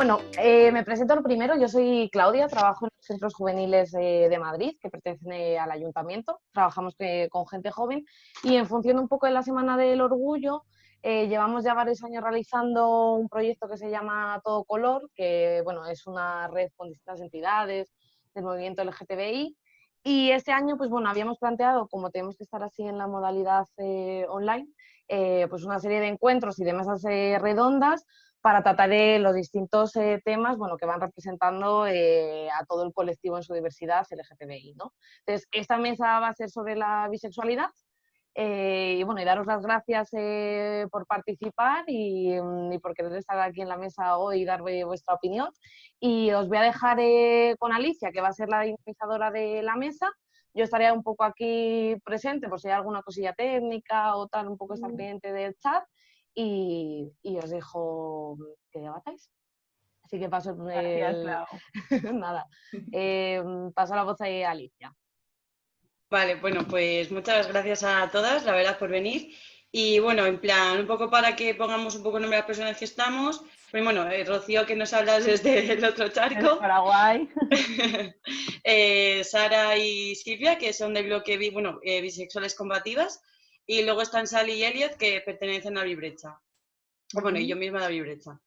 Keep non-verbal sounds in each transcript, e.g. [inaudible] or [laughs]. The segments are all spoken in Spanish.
Bueno, eh, me presento lo primero. Yo soy Claudia, trabajo en los centros juveniles de Madrid, que pertenecen eh, al ayuntamiento. Trabajamos eh, con gente joven y en función un poco de la Semana del Orgullo, llevamos ya varios años realizando un proyecto que se llama Todo Color, que bueno, es una red con distintas entidades del movimiento LGTBI. Y este año, pues bueno, habíamos planteado, como tenemos que estar así en la modalidad online, pues una serie de encuentros y de mesas redondas para tratar de los distintos eh, temas bueno, que van representando eh, a todo el colectivo en su diversidad LGTBI. ¿no? Entonces, esta mesa va a ser sobre la bisexualidad eh, y, bueno, y daros las gracias por participar y, mm, y, por querer estar aquí en la mesa hoy y dar vuestra opinión. Y os voy a dejar con Alicia, que va a ser la dinamizadora de la mesa. Yo estaré un poco aquí presente por si hay alguna cosilla técnica o tal, un poco estar pendiente del chat y, os dejo que debatáis. Así que paso, [laughs] Nada. Em, paso la voz a Alicia. Vale, bueno, pues muchas gracias a todas, la verdad, por venir. Y bueno, en plan, un poco para que pongamos un poco el nombre de las personas que estamos. Pues bueno, eh, Rocío, que nos hablas desde [laughs] el otro charco. Paraguay. [laughs] Eh, Sara y Silvia, que son del bloque bueno, eh, Bisexuales Combativas. Y luego están Sally y Elliot, que pertenecen a Vibrecha. Bueno, y yo misma a Vibrecha.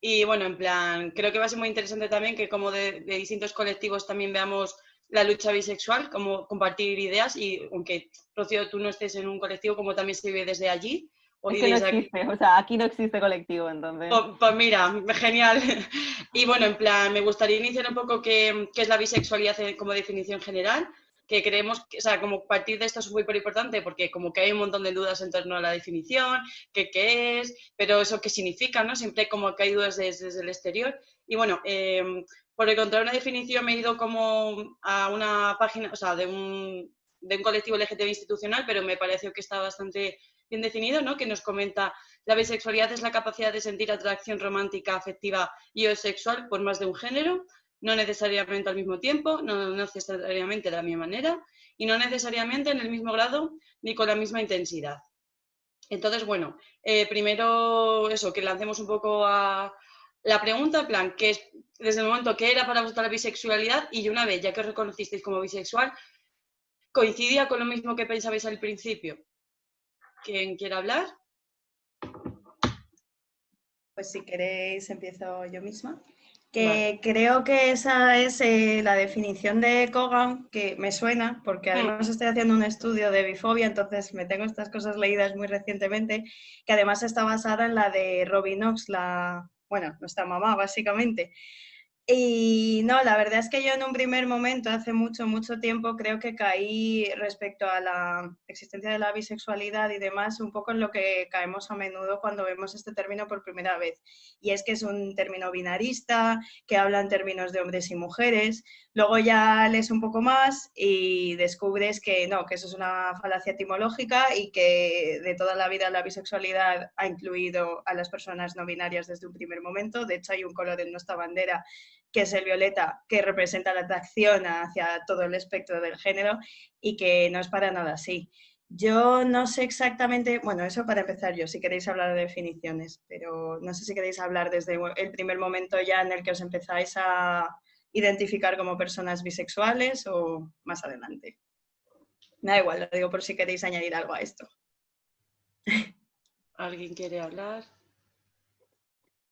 Y bueno, en plan, creo que va a ser muy interesante también que como de, distintos colectivos también veamos la lucha bisexual, como compartir ideas y aunque, Rocío, tú no estés en un colectivo, como también se vive desde allí. O es que no existe, o sea, aquí no existe colectivo, entonces. Pues, pues, mira, genial. [laughs] Y bueno, en plan, me gustaría iniciar un poco qué, qué es la bisexualidad como definición general, que creemos, que, o sea, como partir de esto es muy importante porque como que hay un montón de dudas en torno a la definición, qué, es, pero eso qué significa, ¿no? Siempre como que hay dudas desde, el exterior. Y bueno, eh, por encontrar una definición me he ido como a una página, o sea, de un, de un colectivo LGTB institucional, pero me pareció que está bastante bien definido, ¿no? Que nos comenta la bisexualidad es la capacidad de sentir atracción romántica, afectiva y o sexual por más de un género, no necesariamente al mismo tiempo, no necesariamente de la misma manera y no necesariamente en el mismo grado ni con la misma intensidad. Entonces, bueno, eh, primero eso, que lancemos un poco a la pregunta, en plan, que es desde el momento que era para vosotros la bisexualidad y una vez ya que os reconocisteis como bisexual, ¿coincidía con lo mismo que pensabais al principio? ¿Quién quiere hablar? Pues si queréis empiezo yo misma que creo que esa es eh, la definición de Kogan, que me suena, porque mm. además estoy haciendo un estudio de bifobia, entonces me tengo estas cosas leídas muy recientemente, que además está basada en la de Robin Knox, la, bueno, nuestra mamá básicamente. Y no, la verdad es que yo en un primer momento, hace mucho, mucho tiempo, creo que caí respecto a la existencia de la bisexualidad y demás, un poco en lo que caemos a menudo cuando vemos este término por primera vez. Y es que es un término binarista, que habla en términos de hombres y mujeres. Luego ya lees un poco más y descubres que no, que eso es una falacia etimológica y que de toda la vida la bisexualidad ha incluido a las personas no binarias desde un primer momento. De hecho, hay un color en nuestra bandera que es el violeta, que representa la atracción hacia todo el espectro del género y que no es para nada así. Yo no sé exactamente, bueno, eso para empezar yo, si queréis hablar de definiciones, pero no sé si queréis hablar desde el primer momento ya en el que os empezáis a identificar como personas bisexuales o más adelante. Me da igual, lo digo por si queréis añadir algo a esto. [laughs] ¿Alguien quiere hablar?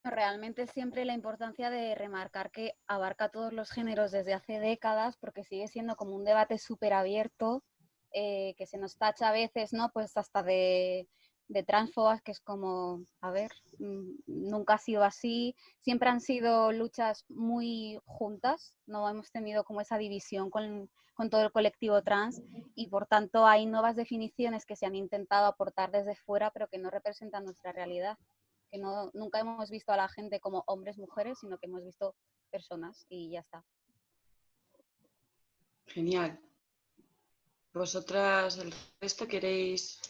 Realmente siempre la importancia de remarcar que abarca todos los géneros desde hace décadas, porque sigue siendo como un debate súper abierto, eh, que se nos tacha a veces, ¿no? Pues hasta de, de transfobas, que es como, a ver, mm, nunca ha sido así, siempre han sido luchas muy juntas, no hemos tenido como esa división con, con, todo el colectivo trans y por tanto hay nuevas definiciones que se han intentado aportar desde fuera pero que no representan nuestra realidad que no, nunca hemos visto a la gente como hombres, mujeres, sino que hemos visto personas y ya está. Genial. ¿Vosotras el resto queréis...?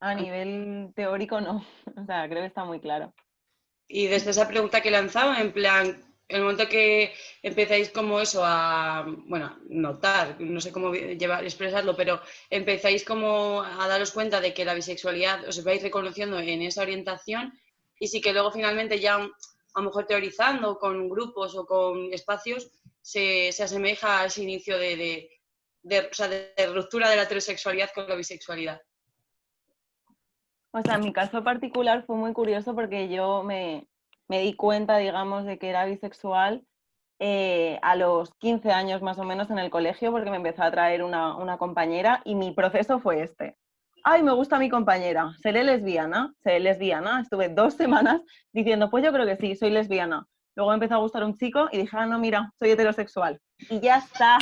A nivel teórico no, [laughs] o sea, creo que está muy claro. Y desde esa pregunta que lanzaba, en plan, el momento que empezáis como eso a, bueno, notar, no sé cómo llevar, expresarlo, pero empezáis como a daros cuenta de que la bisexualidad os vais reconociendo en esa orientación, y sí que luego finalmente ya a lo mejor teorizando con grupos o con espacios se, asemeja a ese inicio de, de, ruptura de la heterosexualidad con la bisexualidad. O sea, mi caso particular fue muy curioso porque yo me, di cuenta, digamos, de que era bisexual eh, a los 15 años más o menos en el colegio porque me empezó a traer una, una, compañera y mi proceso fue este. Ay, me gusta mi compañera, seré lesbiana, seré lesbiana. Estuve dos semanas diciendo, pues yo creo que sí, soy lesbiana. Luego me empezó a gustar un chico y dije, ah, no, mira, soy heterosexual. Y ya está.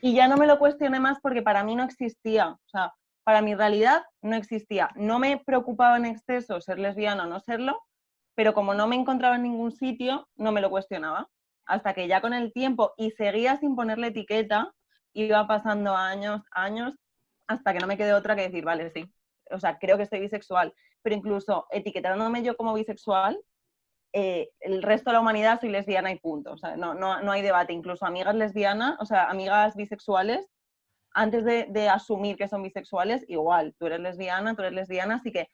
Y ya no me lo cuestioné más porque para mí no existía. O sea, para mi realidad no existía. No me preocupaba en exceso ser lesbiana o no serlo, pero como no me encontraba en ningún sitio, no me lo cuestionaba. Hasta que ya con el tiempo, y seguía sin ponerle etiqueta, iba pasando años, años, hasta que no me quedé otra que decir, vale, sí. O sea, creo que soy bisexual. Pero incluso etiquetándome yo como bisexual, eh, el resto de la humanidad soy lesbiana y punto. O sea, no, no, no, hay debate. Incluso amigas lesbianas, o sea, amigas bisexuales, antes de, asumir que son bisexuales, igual, tú eres lesbiana, tú eres lesbiana, así que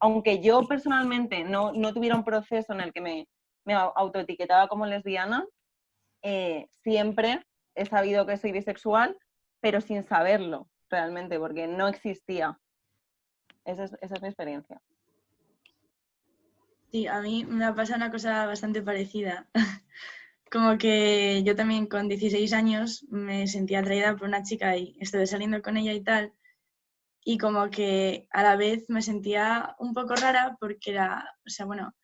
aunque yo personalmente no, no tuviera un proceso en el que me, me autoetiquetaba como lesbiana, eh, siempre he sabido que soy bisexual, pero sin saberlo realmente, porque no existía. Esa es, esa es mi experiencia. Sí, a mí me ha pasado una cosa bastante parecida. [laughs] Como que yo también con 16 años me sentía atraída por una chica y estuve saliendo con ella y tal. Y como que a la vez me sentía un poco rara porque era, o sea, bueno,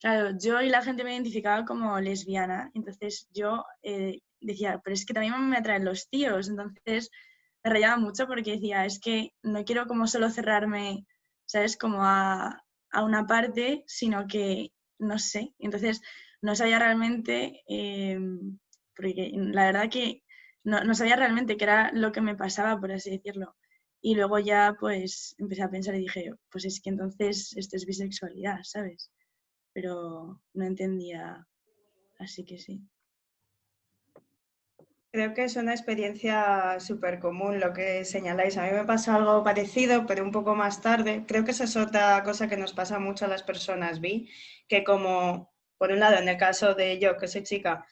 claro, yo y la gente me identificaba como lesbiana. Entonces yo eh, decía, pero es que también me atraen los tíos. Entonces me rayaba mucho porque decía, es que no quiero como solo cerrarme, ¿sabes? Como a, a una parte, sino que no sé. Entonces, no sabía realmente, em, porque la verdad que no, sabía realmente qué era lo que me pasaba, por así decirlo. Y luego ya pues empecé a pensar y dije, pues es que entonces esto es bisexualidad, ¿sabes? Pero no entendía, así que sí. Creo que es una experiencia súper común lo que señaláis. A mí me pasó algo parecido, pero un poco más tarde. Creo que esa es otra cosa que nos pasa mucho a las personas vi, que como, por un lado, en el caso de yo, que soy chica,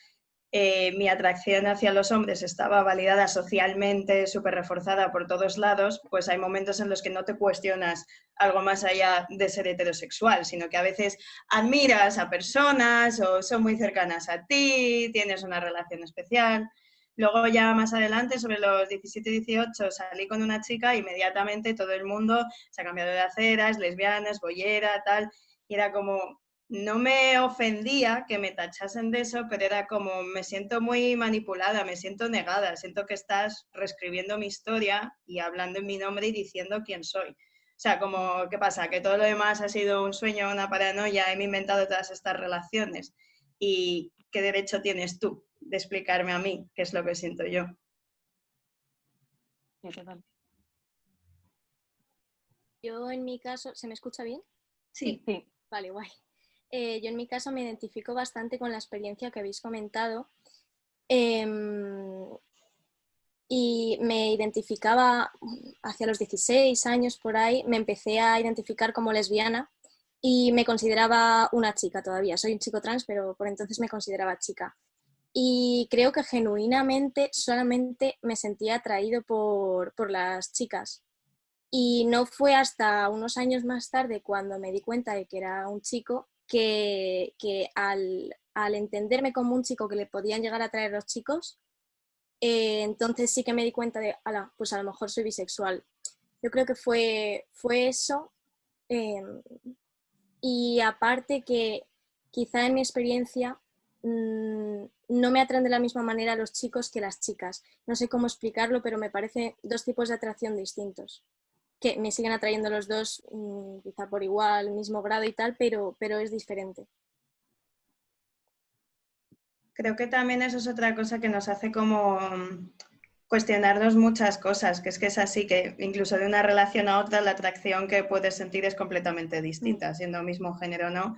eh, mi atracción hacia los hombres estaba validada socialmente, súper reforzada por todos lados, pues hay momentos en los que no te cuestionas algo más allá de ser heterosexual, sino que a veces admiras a personas o son muy cercanas a ti, tienes una relación especial. Luego ya más adelante, sobre los 17 y 18, salí con una chica e inmediatamente todo el mundo se ha cambiado de acera, es lesbiana, es bollera, tal. Y era como, no me ofendía que me tachasen de eso, pero era como, me siento muy manipulada, me siento negada, siento que estás reescribiendo mi historia y hablando en mi nombre y diciendo quién soy. O sea, como, ¿qué pasa? Que todo lo demás ha sido un sueño, una paranoia, he inventado todas estas relaciones. ¿Y qué derecho tienes tú de explicarme a mí qué es lo que siento yo. Yo en mi caso, ¿se me escucha bien? Sí. sí. Vale, guay. Eh, yo en mi caso me identifico bastante con la experiencia que habéis comentado em, y me identificaba hacia los 16 años por ahí, me empecé a identificar como lesbiana y me consideraba una chica todavía. Soy un chico trans, pero por entonces me consideraba chica y creo que genuinamente solamente me sentía atraído por, las chicas. Y no fue hasta unos años más tarde cuando me di cuenta de que era un chico que, al, entenderme como un chico que le podían llegar a atraer los chicos, eh, entonces sí que me di cuenta de, ala, pues a lo mejor soy bisexual. Yo creo que fue, fue eso. Em, y aparte que quizá en mi experiencia mm, no me atraen de la misma manera los chicos que las chicas. No sé cómo explicarlo, pero me parece dos tipos de atracción distintos. Que me siguen atrayendo los dos, mm, quizá por igual, mismo grado y tal, pero, pero es diferente. Creo que también eso es otra cosa que nos hace como mm, cuestionarnos muchas cosas, que es que es así, que incluso de una relación a otra la atracción que puedes sentir es completamente distinta, siendo mismo género o no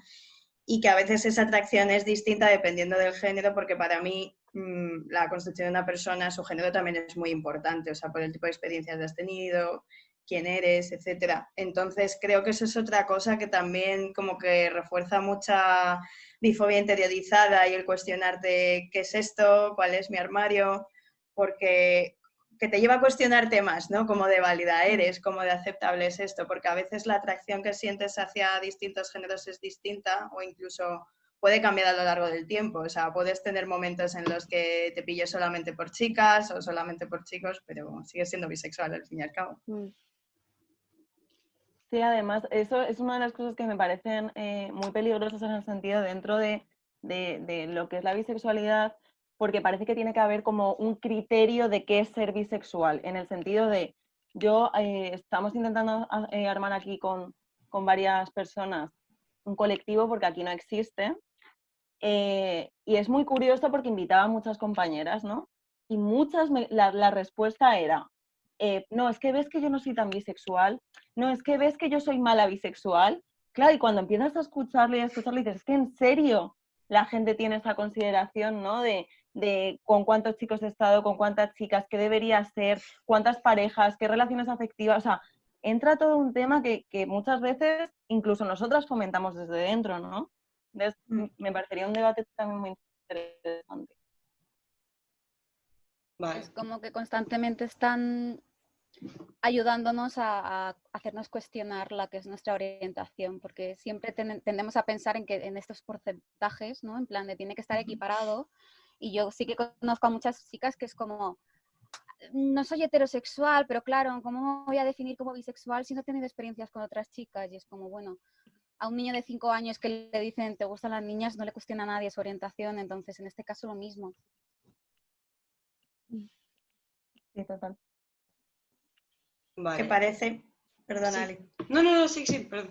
y que a veces esa atracción es distinta dependiendo del género, porque para mí mm, la construcción de una persona, su género también es muy importante, o sea, por el tipo de experiencias que has tenido, quién eres, etcétera. Entonces creo que eso es otra cosa que también como que refuerza mucha bifobia interiorizada y el cuestionarte qué es esto, cuál es mi armario, porque que te lleva a cuestionarte más, ¿no? Como de válida eres, como de aceptable es esto, porque a veces la atracción que sientes hacia distintos géneros es distinta o incluso puede cambiar a lo largo del tiempo. O sea, puedes tener momentos en los que te pilles solamente por chicas o solamente por chicos, pero sigues siendo bisexual al fin y al cabo. Mm. Sí, además, eso es una de las cosas que me parecen eh, muy peligrosas en el sentido dentro de, de, lo que es la bisexualidad, porque parece que tiene que haber como un criterio de qué es ser bisexual, en el sentido de, yo eh, estamos intentando eh, armar aquí con, con, varias personas un colectivo, porque aquí no existe, y es muy curioso porque invitaba a muchas compañeras, ¿no? Y muchas, la, la respuesta era, eh, no, es que ves que yo no soy tan bisexual, no, es que ves que yo soy mala bisexual. Claro, y cuando empiezas a escucharle y a escucharle, dices, es que en serio la gente tiene esa consideración, ¿no? De, con cuántos chicos he estado, con cuántas chicas, qué debería ser, cuántas parejas, qué relaciones afectivas, o sea, entra todo un tema que, muchas veces incluso nosotras fomentamos desde dentro, ¿no? Entonces, mm. me parecería un debate también muy interesante. Es como que constantemente están ayudándonos a, hacernos cuestionar la que es nuestra orientación, porque siempre tendemos a pensar en que en estos porcentajes, ¿no? En plan de tiene que estar equiparado. Y yo sí que conozco a muchas chicas que es como, no soy heterosexual, pero claro, ¿cómo voy a definir como bisexual si no he tenido experiencias con otras chicas? Y es como, bueno, a un niño de cinco años que le dicen te gustan las niñas, no le cuestiona a nadie su orientación, entonces en este caso lo mismo. Sí, total. ¿Qué parece? Perdona, No, no, no, sí, sí, perdón.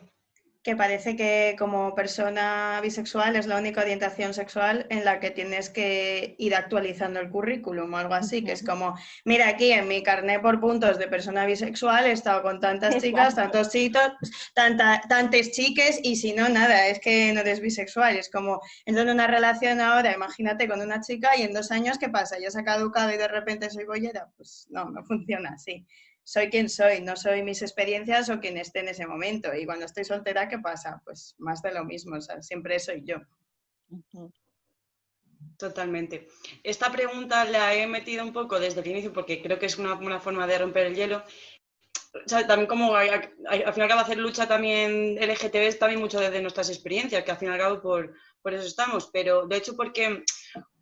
Que parece que como persona bisexual es la única orientación sexual en la que tienes que ir actualizando el currículum o algo así, que es como, mira aquí en mi carnet por puntos de persona bisexual he estado con tantas chicas, tantos chicos, tanta, tantas chiques y si no, nada, es que no eres bisexual, es como, entro en una relación ahora, imagínate con una chica y en dos años, ¿qué pasa? ¿Ya se ha caducado y de repente soy bollera? Pues no, no funciona así soy quien soy, no soy mis experiencias o quien esté en ese momento. Y cuando estoy soltera, ¿qué pasa? Pues más de lo mismo, o sea, siempre soy yo. Totalmente. Esta pregunta la he metido un poco desde el inicio porque creo que es una, forma de romper el hielo. O sea, también como al final acaba hacer lucha también LGTB es también mucho desde nuestras experiencias, que al fin y al cabo por, por eso estamos. Pero de hecho porque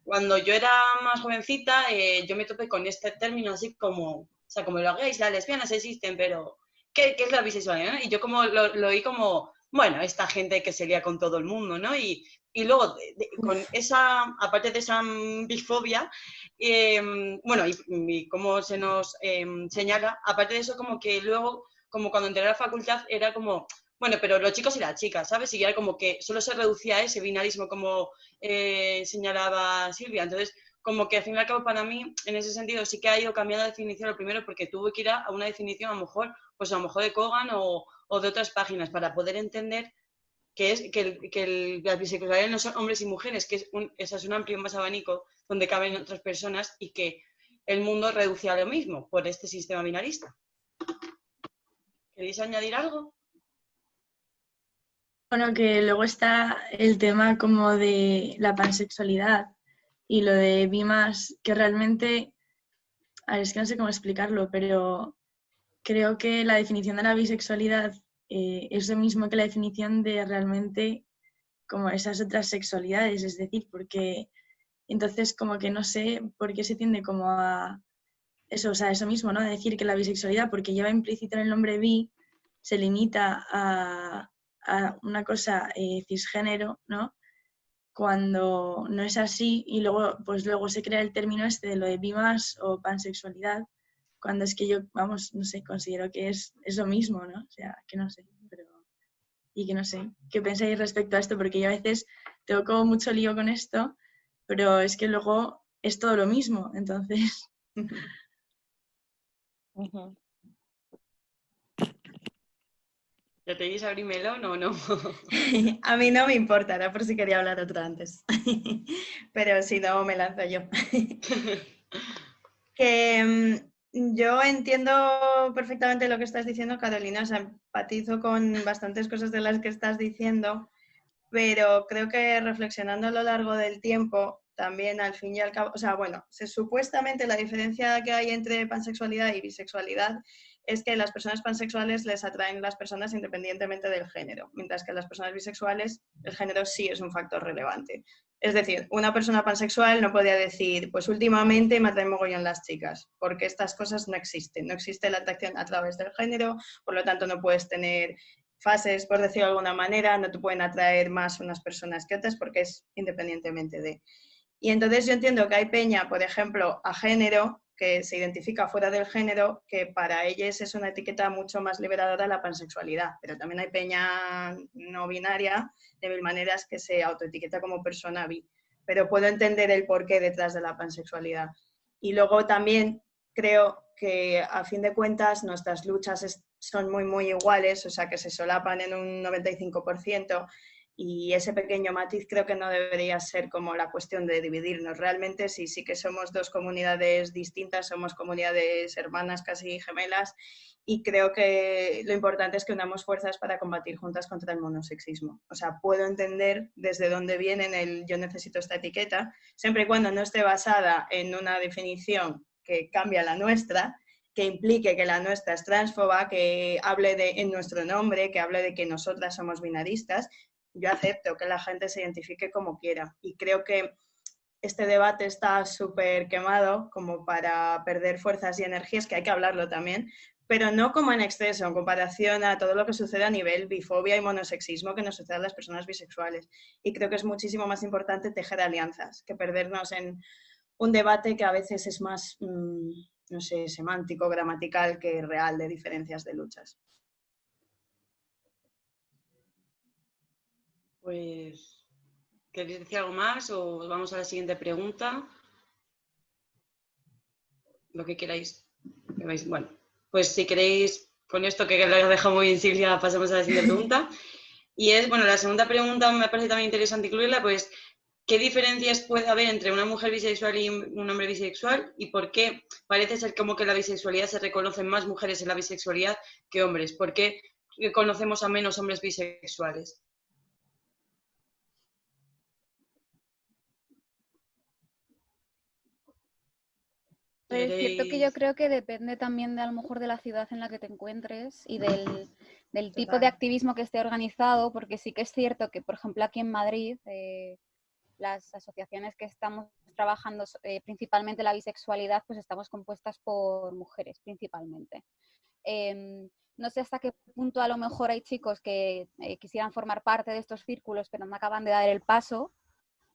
cuando yo era más jovencita eh, yo me topé con este término así como sea, como los gays, las lesbianas existen, pero ¿qué, es la bisexualidad? Y yo como lo, lo, oí como, bueno, esta gente que se lía con todo el mundo, ¿no? Y, y luego, con esa, aparte de esa bifobia, em, bueno, y, como se nos em, señala, aparte de eso, como que luego, como cuando entré a la facultad, era como, bueno, pero los chicos y las chicas, ¿sabes? Y era como que solo se reducía a ese binarismo, como eh, señalaba Silvia. Entonces, como que al fin y al cabo para mí, en ese sentido, sí que ha ido cambiando de definición lo primero porque tuve que ir a una definición a lo mejor, pues a lo mejor de Kogan o, de otras páginas para poder entender que es que, el, que no son hombres y mujeres, que es un, es un amplio más abanico donde caben otras personas y que el mundo reduce a lo mismo por este sistema binarista. ¿Queréis añadir algo? Bueno, que luego está el tema como de la pansexualidad, y lo de Bimas, que realmente, a ver, es que no sé cómo explicarlo, pero creo que la definición de la bisexualidad eh, es lo mismo que la definición de realmente como esas otras sexualidades, es decir, porque entonces como que no sé por qué se tiende como a eso, o sea, eso mismo, ¿no? decir que la bisexualidad, porque lleva implícito en el nombre bi, se limita a, a una cosa eh, cisgénero, ¿no? Cuando no es así y luego, pues luego se crea el término este de lo de bimas o pansexualidad, cuando es que yo, vamos, no sé, considero que es, es lo mismo, ¿no? O sea, que no sé, pero... Y que no sé, ¿qué pensáis respecto a esto? Porque yo a veces tengo como mucho lío con esto, pero es que luego es todo lo mismo, entonces... ¿Ya te dices abrir melón o no? [laughs] a mí no me importa, era por si quería hablar otro antes. [laughs] Pero si no, me lanzo yo. [laughs] que mm, yo entiendo perfectamente lo que estás diciendo, Carolina. O sea, empatizo con bastantes cosas de las que estás diciendo, pero creo que reflexionando a lo largo del tiempo, también al fin y al cabo, o sea, bueno, se, supuestamente la diferencia que hay entre pansexualidad y bisexualidad es que las personas pansexuales les atraen las personas independientemente del género, mientras que las personas bisexuales el género sí es un factor relevante. Es decir, una persona pansexual no podría decir, pues últimamente me atraen mogollón las chicas, porque estas cosas no existen. No existe la atracción a través del género, por lo tanto no puedes tener fases, por decirlo de alguna manera, no te pueden atraer más unas personas que otras porque es independientemente de. Y entonces yo entiendo que hay peña, por ejemplo, a género, que se identifica fuera del género, que para ellos es una etiqueta mucho más liberadora la pansexualidad, pero también hay peña no binaria de mil maneras que se autoetiqueta como persona bi, pero puedo entender el porqué detrás de la pansexualidad. Y luego también creo que a fin de cuentas nuestras luchas son muy, muy iguales, o sea que se solapan en un 95% y ese pequeño matiz creo que no debería ser como la cuestión de dividirnos. Realmente sí, sí que somos dos comunidades distintas, somos comunidades hermanas, casi gemelas, y creo que lo importante es que unamos fuerzas para combatir juntas contra el monosexismo. O sea, puedo entender desde dónde viene el yo necesito esta etiqueta, siempre y cuando no esté basada en una definición que cambia la nuestra, que implique que la nuestra es transfoba, que hable de, en nuestro nombre, que hable de que nosotras somos binaristas, yo acepto que la gente se identifique como quiera y creo que este debate está súper quemado como para perder fuerzas y energías, que hay que hablarlo también, pero no como en exceso en comparación a todo lo que sucede a nivel bifobia y monosexismo que nos sucede a las personas bisexuales. Y creo que es muchísimo más importante tejer alianzas que perdernos en un debate que a veces es más, mm, no sé, semántico, gramatical que real de diferencias de luchas. Pues, ¿queréis decir algo más o vamos a la siguiente pregunta? Lo que queráis. Bueno, pues si queréis, con esto que lo he dejado muy en Silvia, pasamos a la siguiente pregunta. [laughs] Y es, bueno, la segunda pregunta me parece también interesante incluirla, pues, ¿qué diferencias puede haber entre una mujer bisexual y un hombre bisexual? ¿Y por qué parece ser como que la bisexualidad se reconocen más mujeres en la bisexualidad que hombres? ¿Por qué conocemos a menos hombres bisexuales? Es cierto que yo creo que depende también de a lo mejor de la ciudad en la que te encuentres y del, tipo de activismo que esté organizado, porque sí que es cierto que, por ejemplo, aquí en Madrid, eh, las asociaciones que estamos trabajando eh, principalmente la bisexualidad, pues estamos compuestas por mujeres principalmente. Em, no sé hasta qué punto a lo mejor hay chicos que eh, quisieran formar parte de estos círculos, pero no acaban de dar el paso,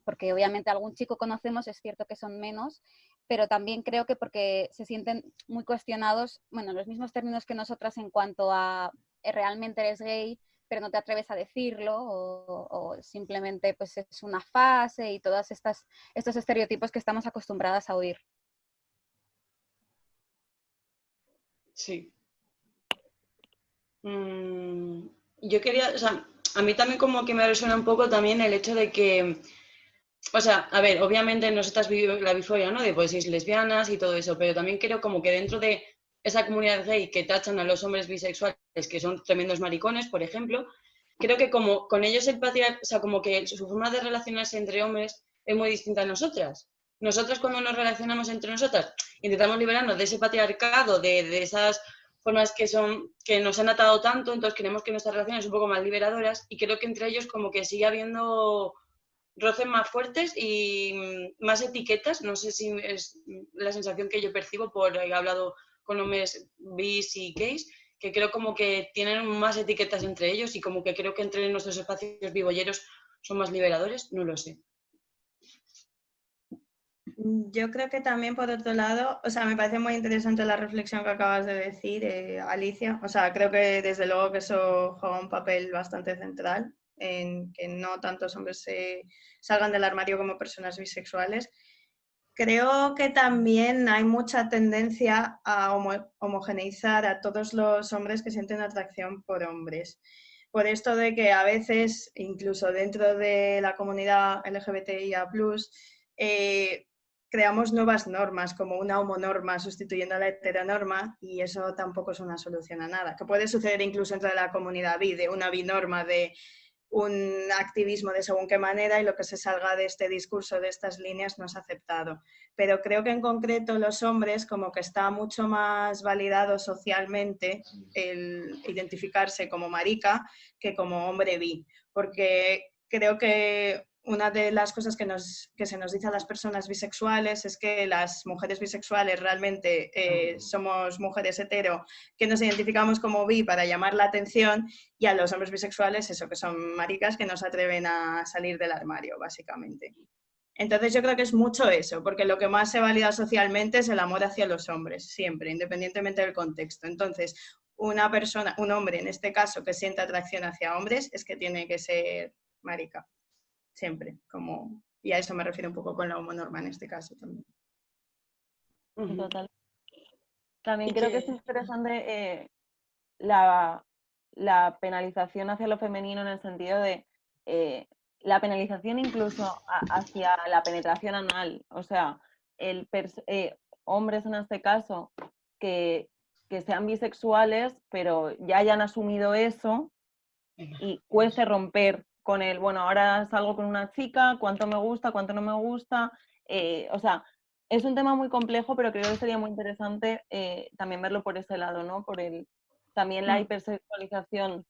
porque obviamente algún chico conocemos, es cierto que son menos, pero también creo que porque se sienten muy cuestionados, bueno, los mismos términos que nosotras en cuanto a eh, realmente eres gay, pero no te atreves a decirlo, o, simplemente pues es una fase y todos estos estereotipos que estamos acostumbradas a oír. Sí. Mm, yo quería, o sea, a mí también como que me resuena un poco también el hecho de que o sea, a ver, obviamente nosotras vivimos la bifobia, ¿no? De pues lesbianas y todo eso, pero también creo como que dentro de esa comunidad gay que tachan a los hombres bisexuales, que son tremendos maricones, por ejemplo, creo que como con ellos el patriarcado, o sea, como que su forma de relacionarse entre hombres es muy distinta a nosotras. Nosotros cuando nos relacionamos entre nosotras intentamos liberarnos de ese patriarcado, de, de esas formas que son que nos han atado tanto, entonces queremos que nuestras relaciones un poco más liberadoras y creo que entre ellos como que sigue habiendo roces más fuertes y mm, más etiquetas. No sé si es la sensación que yo percibo por haber hablado con hombres bis y gays, que creo como que tienen más etiquetas entre ellos y como que creo que entre nuestros espacios vivolleros son más liberadores, no lo sé. Yo creo que también por otro lado, o sea, me parece muy interesante la reflexión que acabas de decir, eh, Alicia. O sea, creo que desde luego que eso juega un papel bastante central en que no tantos hombres se salgan del armario como personas bisexuales. Creo que también hay mucha tendencia a homogeneizar a todos los hombres que sienten atracción por hombres. Por esto de que a veces, incluso dentro de la comunidad LGBTIA+, eh, creamos nuevas normas, como una homonorma sustituyendo a la heteronorma, y eso tampoco es una solución a nada. Que puede suceder incluso entre la comunidad bi, de una binorma de un activismo de según qué manera y lo que se salga de este discurso, de estas líneas, no es aceptado. Pero creo que en concreto los hombres, como que está mucho más validado socialmente el identificarse como marica que como hombre bi, porque creo que una de las cosas que, nos, que se nos dice a las personas bisexuales es que las mujeres bisexuales realmente eh, somos mujeres hetero que nos identificamos como bi para llamar la atención y a los hombres bisexuales eso, que son maricas que no se atreven a salir del armario, básicamente. Entonces yo creo que es mucho eso, porque lo que más se valida socialmente es el amor hacia los hombres, siempre, independientemente del contexto. Entonces, una persona, un hombre en este caso que siente atracción hacia hombres es que tiene que ser marica siempre, como, y a eso me refiero un poco con la homonorma en este caso también. Total. También creo que... es interesante eh, la, penalización hacia lo femenino en el sentido de eh, la penalización incluso hacia la penetración anal. O sea, el eh, hombres en este caso que, que, sean bisexuales, pero ya hayan asumido eso y cueste romper con el, bueno, ahora salgo con una chica, cuánto me gusta, cuánto no me gusta. Eh, o sea, es un tema muy complejo, pero creo que sería muy interesante eh, también verlo por ese lado, ¿no? Por el, también la mm. hipersexualización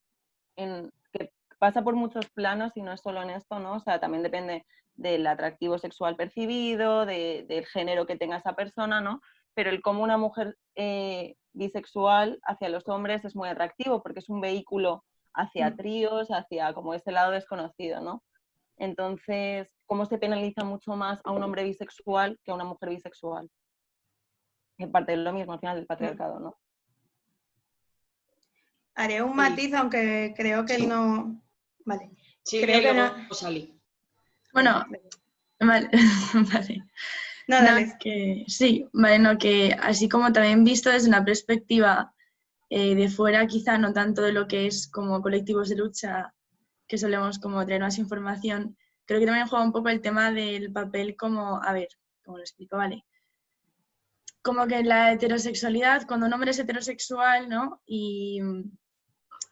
en, que pasa por muchos planos y no es solo en esto, ¿no? O sea, también depende del atractivo sexual percibido, del género que tenga esa persona, ¿no? Pero el cómo una mujer eh, bisexual hacia los hombres es muy atractivo porque es un vehículo hacia mm. tríos, hacia como ese lado desconocido, ¿no? Entonces, ¿cómo se penaliza mucho más a un hombre bisexual que a una mujer bisexual? Es parte de lo mismo al final del patriarcado, ¿no? Haré un matiz, aunque creo que no. Vale. Sí, creo que no. Bueno, vale. [laughs] vale. No, dale. que, sí, vale, no, que así como también visto desde una perspectiva eh, de fuera, quizá no tanto de lo que es como colectivos de lucha, que solemos como traer más información, creo que también juega un poco el tema del papel como, a ver, ¿cómo lo explico? Vale. Como que la heterosexualidad, cuando un hombre es heterosexual, ¿no? Y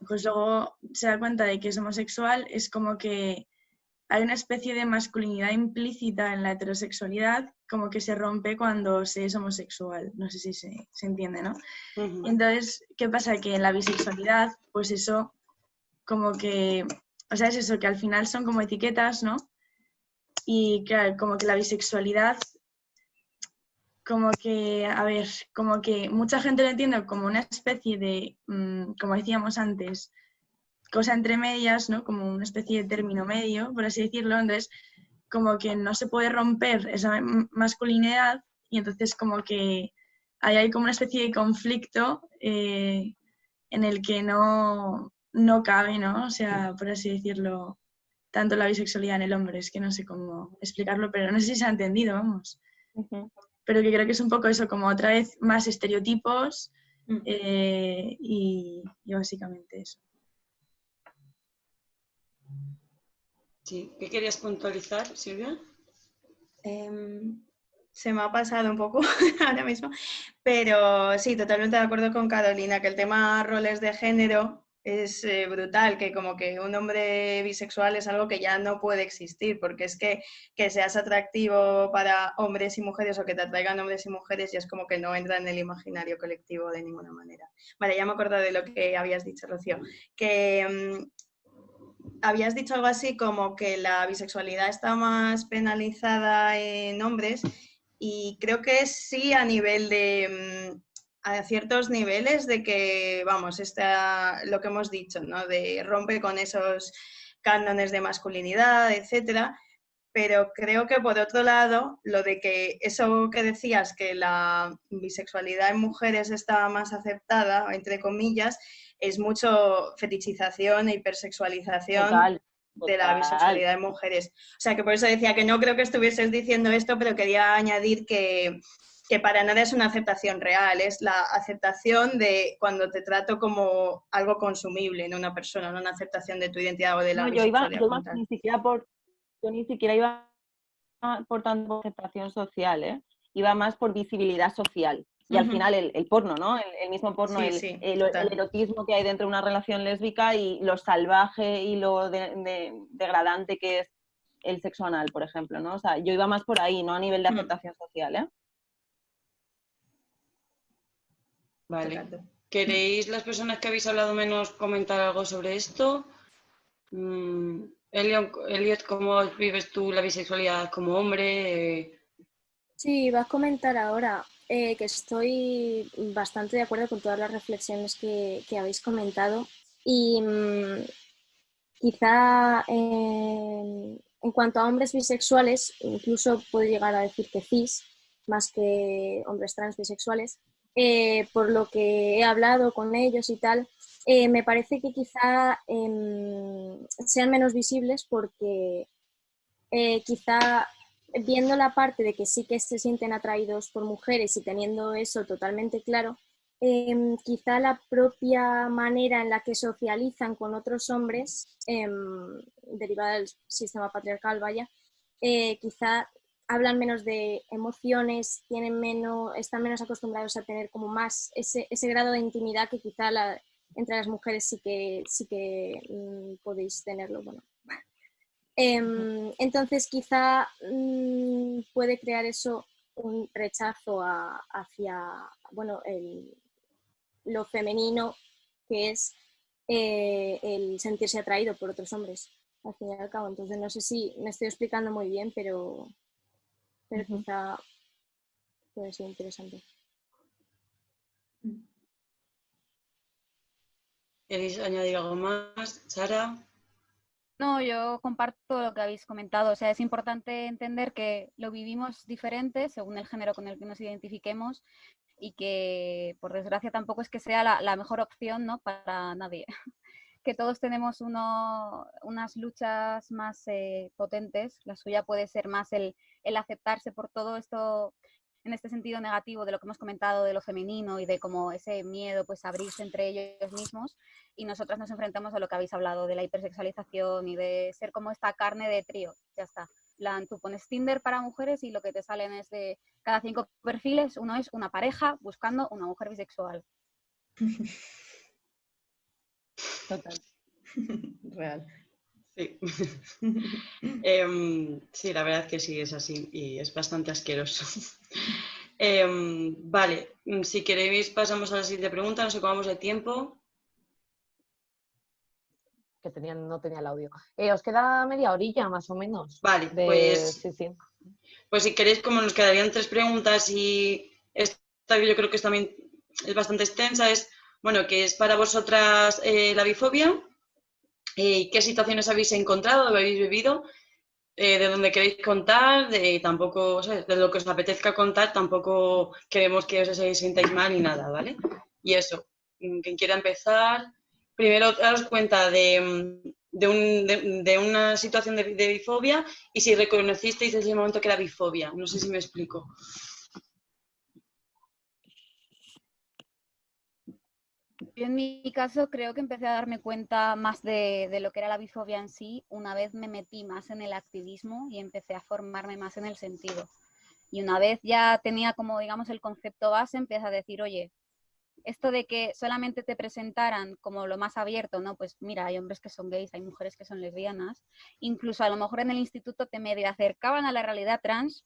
pues luego se da cuenta de que es homosexual, es como que hay una especie de masculinidad implícita en la heterosexualidad, como que se rompe cuando se es homosexual. No sé si se, entiende, ¿no? Entonces, ¿qué pasa? Que en la bisexualidad, pues eso, como que, o sea, es eso, que al final son como etiquetas, ¿no? Y claro, como que la bisexualidad, como que, a ver, como que mucha gente lo entiende como una especie de, mm, como decíamos antes, cosa entre medias, ¿no? Como una especie de término medio, por así decirlo. Entonces, como que no se puede romper esa masculinidad y entonces como que ahí hay como una especie de conflicto eh, en el que no, no cabe, ¿no? O sea, por así decirlo, tanto la bisexualidad en el hombre, es que no sé cómo explicarlo, pero no sé si se ha entendido, vamos. Pero que creo que es un poco eso, como otra vez más estereotipos mm. eh, y básicamente eso. Sí, ¿qué querías puntualizar, Silvia? Em, se me ha pasado un poco [laughs] ahora mismo, pero sí, totalmente de acuerdo con Carolina, que el tema roles de género es eh, brutal, que como que un hombre bisexual es algo que ya no puede existir, porque es que que seas atractivo para hombres y mujeres o que te atraigan hombres y mujeres ya es como que no entra en el imaginario colectivo de ninguna manera. Vale, ya me acuerdo de lo que habías dicho, Rocío, que mm, habías dicho algo así como que la bisexualidad está más penalizada en hombres y creo que sí a nivel de mm, a ciertos niveles de que, vamos, está lo que hemos dicho, ¿no? De rompe con esos cánones de masculinidad, etcétera. Pero creo que por otro lado, lo de que eso que decías, que la bisexualidad en mujeres está más aceptada, entre comillas, es mucho fetichización e hipersexualización de la bisexualidad de mujeres. O sea, que por eso decía que no creo que estuvieses diciendo esto, pero quería añadir que, que para nada es una aceptación real, es la aceptación de cuando te trato como algo consumible en una persona, no una aceptación de tu identidad o de la no, yo iba, yo ni siquiera por, yo ni siquiera iba por tanto aceptación social, ¿eh? iba más por visibilidad social. Y al final el, porno, ¿no? El, mismo porno, el, erotismo que hay dentro de una relación lésbica y lo salvaje y lo degradante que es el sexo anal, por ejemplo, ¿no? O sea, yo iba más por ahí, no a nivel de aceptación social, ¿eh? Vale. ¿Queréis las personas que habéis hablado menos comentar algo sobre esto? Mm, Elliot, ¿cómo vives tú la bisexualidad como hombre? Sí, vas a comentar ahora eh, que estoy bastante de acuerdo con todas las reflexiones que, habéis comentado y mm, quizá eh, en cuanto a hombres bisexuales, incluso puedo llegar a decir que cis, más que hombres trans bisexuales, eh, por lo que he hablado con ellos y tal, me parece que quizá em, sean menos visibles porque quizá viendo la parte de que sí que se sienten atraídos por mujeres y teniendo eso totalmente claro, Em, quizá la propia manera en la que socializan con otros hombres, em, derivada del sistema patriarcal, vaya, eh, quizá hablan menos de emociones, tienen menos, están menos acostumbrados a tener como más ese, grado de intimidad que quizá entre las mujeres sí que, sí que mm, podéis tenerlo. Bueno. Em, entonces quizá mm, puede crear eso un rechazo hacia bueno, el, lo femenino que es eh, el sentirse atraído por otros hombres, al fin y al cabo. Entonces no sé si me estoy explicando muy bien, pero, pero quizá puede ser interesante. ¿Queréis añadir algo más, Sara? No, yo comparto lo que habéis comentado. O sea, es importante entender que lo vivimos diferente según el género con el que nos identifiquemos y que por desgracia tampoco es que sea la, mejor opción ¿no? para nadie. [laughs] que todos tenemos uno, unas luchas más eh, potentes, la suya puede ser más el, el aceptarse por todo esto en este sentido negativo de lo que hemos comentado de lo femenino y de como ese miedo pues abrirse entre ellos mismos y nosotras nos enfrentamos a lo que habéis hablado de la hipersexualización y de ser como esta carne de trío, ya está. tú pones Tinder para mujeres y lo que te salen es de cada cinco perfiles, uno es una pareja buscando una mujer bisexual. [laughs] Total. Real. Sí. [laughs] Em, sí, la verdad que sí es así y es bastante asqueroso. [laughs] Em, vale, mm, si queréis pasamos a la siguiente pregunta, nos ocupamos de tiempo. Que tenían, no tenía el audio. Eh, os queda media orilla más o menos. Vale, pues, pues si queréis, como nos quedarían tres preguntas y esta yo creo que es también es bastante extensa, es, bueno, que es para vosotras eh, la bifobia, eh, qué situaciones habéis encontrado, habéis vivido, eh, de dónde queréis contar, de tampoco, de lo que os apetezca contar, tampoco queremos que os sintáis mal ni nada, ¿vale? Y eso, mm, quien quiera empezar, primero daros cuenta de, mm, de, una situación de, bifobia y si reconocisteis ese momento que era bifobia. No sé si me explico. Yo en mi caso creo que empecé a darme cuenta más de, lo que era la bifobia en sí una vez me metí más en el activismo y empecé a formarme más en el sentido. Y una vez ya tenía como, digamos, el concepto base, empecé a decir, oye, esto de que solamente te presentaran como lo más abierto, ¿no? Pues mira, hay hombres que son gays, hay mujeres que son lesbianas, incluso a lo mejor en el instituto te medio acercaban a la realidad trans,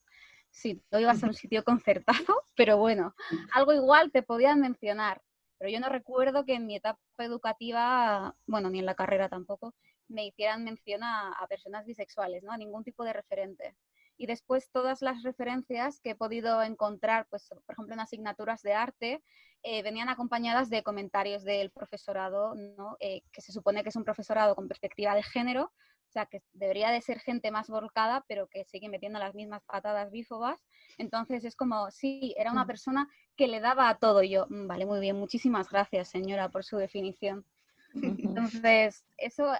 si no ibas a un sitio concertado, [laughs] pero bueno, algo igual te podían mencionar. Pero yo no recuerdo que en mi etapa educativa, bueno, ni en la carrera tampoco, me hicieran mención a, personas bisexuales, ¿no? A ningún tipo de referente. Y después todas las referencias que he podido encontrar, pues, por ejemplo, en asignaturas de arte, eh, venían acompañadas de comentarios del profesorado, ¿no? Eh, que se supone que es un profesorado con perspectiva de género, o sea, que debería de ser gente más volcada, pero que sigue metiendo las mismas patadas bífobas. Entonces es como, sí, era una mm. persona que le daba a todo. yo, mm, vale, muy bien, muchísimas gracias, señora, por su definición. [laughs] Entonces, eso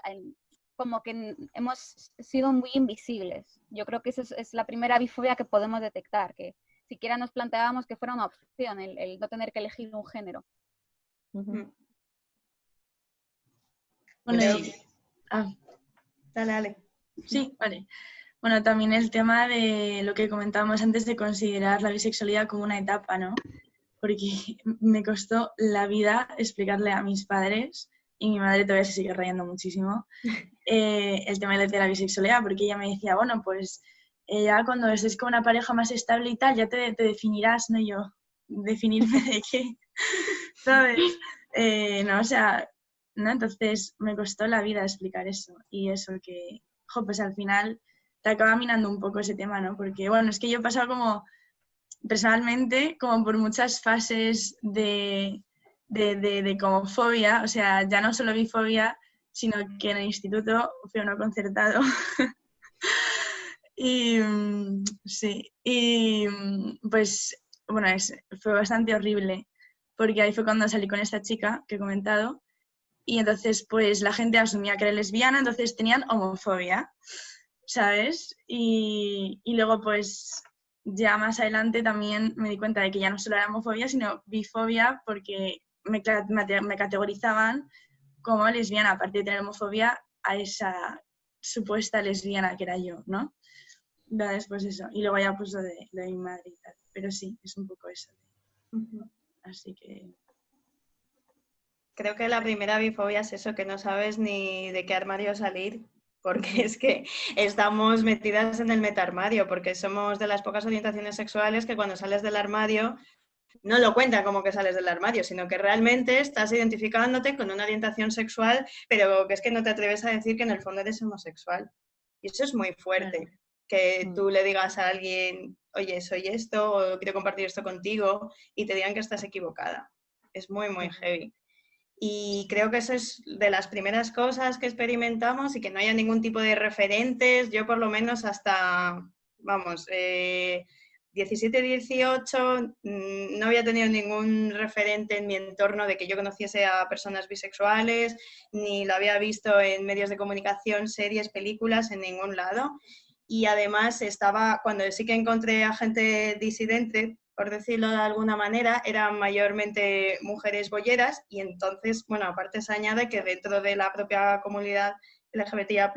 como que hemos sido muy invisibles. Yo creo que esa es, la primera bifobia que podemos detectar, que siquiera nos planteábamos que fuera una opción el, no tener que elegir un género. Mm. Bueno, ah, dale, dale. Sí, vale. Bueno, también el tema de lo que comentábamos antes de considerar la bisexualidad como una etapa, ¿no? Porque [laughs] me costó la vida explicarle a mis padres, y mi madre todavía se sigue rayando muchísimo, [laughs] eh, el tema de la bisexualidad, porque ella me decía, bueno, pues eh, ya cuando estés con una pareja más estable y tal, ya te, te definirás, ¿no? yo, ¿definirme de qué? [laughs] ¿Sabes? Eh, no, o sea, ¿no? Entonces me costó la vida explicar eso y eso que, jo, pues al final te acaba minando un poco ese tema, ¿no? Porque, bueno, es que yo he pasado como, personalmente, como por muchas fases de, de, de, como fobia, o sea, ya no solo bifobia, sino que en el instituto fui uno concertado. [laughs] y mm, sí, y mm, pues, bueno, es, fue bastante horrible, porque ahí fue cuando salí con esta chica que he comentado, y entonces pues la gente asumía que era lesbiana, entonces tenían homofobia. ¿sabes? Y, luego, pues, ya más adelante también me di cuenta de que ya no solo era homofobia, sino bifobia, porque me, me categorizaban como lesbiana, aparte de tener homofobia, a esa supuesta lesbiana que era yo, ¿no? Después eso. Y luego ya pues lo de, mi madre y tal. Pero sí, es un poco eso. Así que... Creo que la primera bifobia es eso, que no sabes ni de qué armario salir porque [laughs] es que estamos metidas en el metarmario, porque somos de las pocas orientaciones sexuales que cuando sales del armario no lo cuenta como que sales del armario, sino que realmente estás identificándote con una orientación sexual, pero que es que no te atreves a decir que en el fondo eres homosexual. Y eso es muy fuerte, que mm. tú le digas a alguien, oye, soy esto, o quiero compartir esto contigo, y te digan que estás equivocada. Es muy, muy heavy. Y creo que eso es de las primeras cosas que experimentamos y que no haya ningún tipo de referentes. Yo por lo menos hasta, vamos, 17, 18 no había tenido ningún referente en mi entorno de que yo conociese a personas bisexuales, ni lo había visto en medios de comunicación, series, películas, en ningún lado. Y además estaba, cuando sí que encontré a gente disidente, por decirlo de alguna manera, eran mayormente mujeres bolleras y entonces, bueno, aparte se añade que dentro de la propia comunidad LGBTIA+,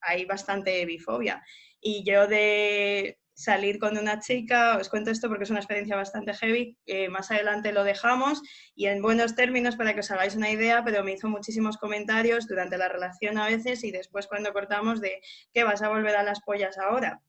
hay bastante bifobia. Y yo de salir con una chica, os cuento esto porque es una experiencia bastante heavy, más adelante lo dejamos y en buenos términos para que os hagáis una idea, pero me hizo muchísimos comentarios durante la relación a veces y después cuando cortamos de que vas a volver a las pollas ahora.